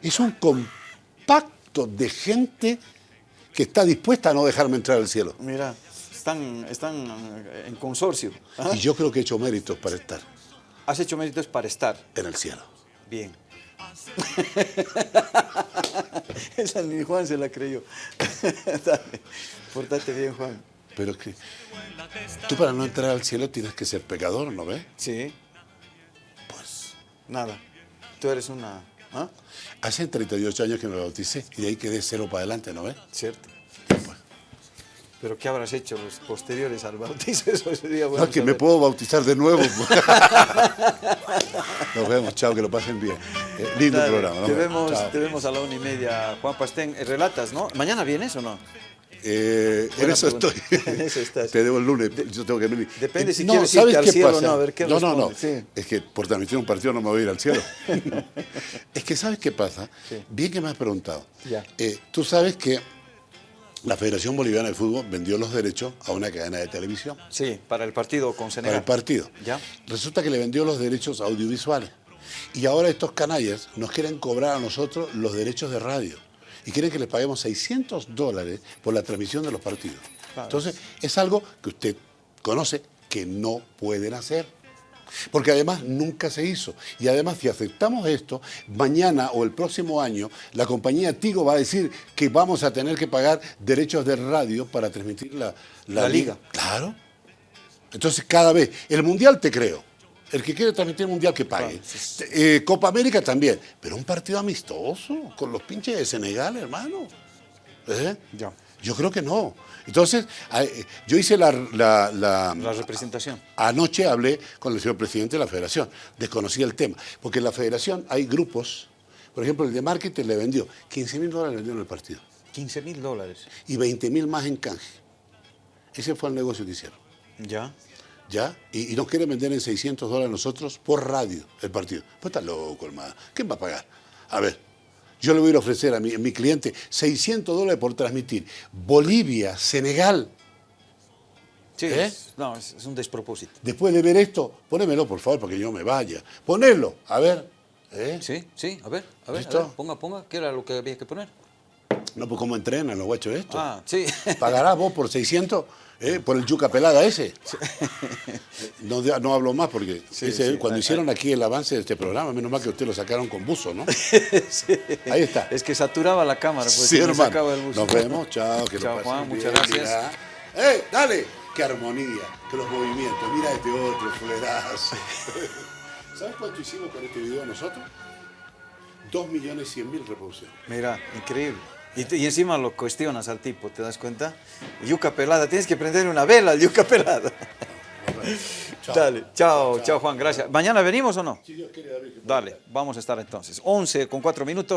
[SPEAKER 2] es un compacto de gente que está dispuesta a no dejarme entrar al cielo.
[SPEAKER 1] Mira, están, están en consorcio. ¿ah?
[SPEAKER 2] Y yo creo que he hecho méritos para estar
[SPEAKER 1] Has hecho méritos para estar.
[SPEAKER 2] en el cielo.
[SPEAKER 1] Bien. Esa ni Juan se la creyó. Dale, portate bien, Juan.
[SPEAKER 2] Pero es que tú para no entrar al cielo tienes que ser pecador, ¿no ves?
[SPEAKER 1] Sí. Pues nada. Tú eres una... ¿Ah?
[SPEAKER 2] Hace 38 años que me bauticé y de ahí quedé cero para adelante, ¿no ves?
[SPEAKER 1] Cierto. Pero ¿qué habrás hecho los posteriores al bautizo? Eso sería bueno
[SPEAKER 2] No, que me puedo bautizar de nuevo. Nos vemos, chao, que lo pasen bien. Eh, lindo
[SPEAKER 1] Dale,
[SPEAKER 2] programa.
[SPEAKER 1] Te
[SPEAKER 2] vemos,
[SPEAKER 1] te vemos a la una y media. Juan Pastén, eh, relatas, ¿no? ¿Mañana vienes o no?
[SPEAKER 2] Eh, en eso estoy.
[SPEAKER 1] Eso.
[SPEAKER 2] Te debo el lunes, yo tengo que venir.
[SPEAKER 1] depende
[SPEAKER 2] Eh,
[SPEAKER 1] si quieres irte al cielo o no, a ver qué
[SPEAKER 2] No, no, no.
[SPEAKER 1] sí.
[SPEAKER 2] Es que por transmitir un partido no me voy a ir al cielo. es que ¿sabes qué pasa?
[SPEAKER 1] Sí.
[SPEAKER 2] Bien que me has preguntado.
[SPEAKER 1] Ya.
[SPEAKER 2] Eh, Tú sabes que la Federación Boliviana de Fútbol vendió los derechos a una cadena de televisión
[SPEAKER 1] Sí, para el partido con
[SPEAKER 2] para
[SPEAKER 1] Senegal.
[SPEAKER 2] el partido.
[SPEAKER 1] Ya.
[SPEAKER 2] Resulta que le vendió los derechos audiovisuales. Y ahora estos canallas nos quieren cobrar a nosotros los derechos de radio. Y quieren que les paguemos 600 dólares por la transmisión de los partidos.
[SPEAKER 1] Claro.
[SPEAKER 2] Entonces, es algo que usted conoce que no pueden hacer. Porque además nunca se hizo. Y además, si aceptamos esto, mañana o el próximo año, la compañía Tigo va a decir que vamos a tener que pagar derechos de radio para transmitir la,
[SPEAKER 1] La liga.
[SPEAKER 2] Claro. Entonces, cada vez, el Mundial te creo. El que quiere transmitir Mundial que pague. Eh, Copa América también. Pero un partido amistoso, con los pinches de Senegal, hermano. ¿Eh?
[SPEAKER 1] Ya.
[SPEAKER 2] Yo creo que no. Entonces, yo hice la, la- la-
[SPEAKER 1] La representación.
[SPEAKER 2] Anoche hablé con el señor presidente de la federación, desconocía el tema, porque en la federación hay grupos, por ejemplo, el de marketing le vendió 15 mil dólares vendieron el partido
[SPEAKER 1] 15 mil dólares.
[SPEAKER 2] y 20 mil más en canje. Ese fue el negocio que hicieron,
[SPEAKER 1] Ya.
[SPEAKER 2] ¿Ya? Y, y nos quieren vender en 600 dólares nosotros por radio el partido. Pues está loco, hermano. ¿Quién va a pagar? A ver, yo le voy a ir a ofrecer a mi, a mi cliente 600 dólares por transmitir Bolivia, Senegal.
[SPEAKER 1] Sí,
[SPEAKER 2] ¿Eh?
[SPEAKER 1] es- no, es, es un despropósito.
[SPEAKER 2] Después de ver esto, ponémelo, por favor, para que yo me vaya. Ponelo, a ver. ¿eh?
[SPEAKER 1] Sí, sí, a ver, a ver, a ver, ponga, ponga, ¿qué era lo que había que poner?
[SPEAKER 2] No, pues cómo entrenan los guachos esto.
[SPEAKER 1] Ah, sí.
[SPEAKER 2] ¿Pagarás vos por 600? ¿Eh? ¿Por el yuca pelada ese? No, hablo más porque
[SPEAKER 1] Sí,
[SPEAKER 2] ese-
[SPEAKER 1] sí,
[SPEAKER 2] cuando hicieron aquí el avance de este programa, menos mal que usted lo sacaron con buzo, ¿no? Ahí está.
[SPEAKER 1] Es que saturaba la cámara, pues
[SPEAKER 2] sí,
[SPEAKER 1] sacaba el bus.
[SPEAKER 2] Nos vemos, chao. Que
[SPEAKER 1] Chao, Juan,
[SPEAKER 2] bien,
[SPEAKER 1] muchas gracias.
[SPEAKER 2] mira. ¡Eh, dale! ¡Qué armonía! ¡Que los movimientos! Mira este otro, fulerazo. ¿Sabes cuánto hicimos con este video nosotros? Dos millones cien mil reproducciones.
[SPEAKER 1] Mira, increíble. Y, encima lo cuestionas al tipo, ¿te das cuenta? Yuca pelada, tienes que prender una vela al yuca pelada. Dale, chao, chao Juan, gracias. ¿Mañana venimos o no?
[SPEAKER 2] Si Dios quiere, David,
[SPEAKER 1] Dale, vamos a estar entonces. 11 con 4 minutos.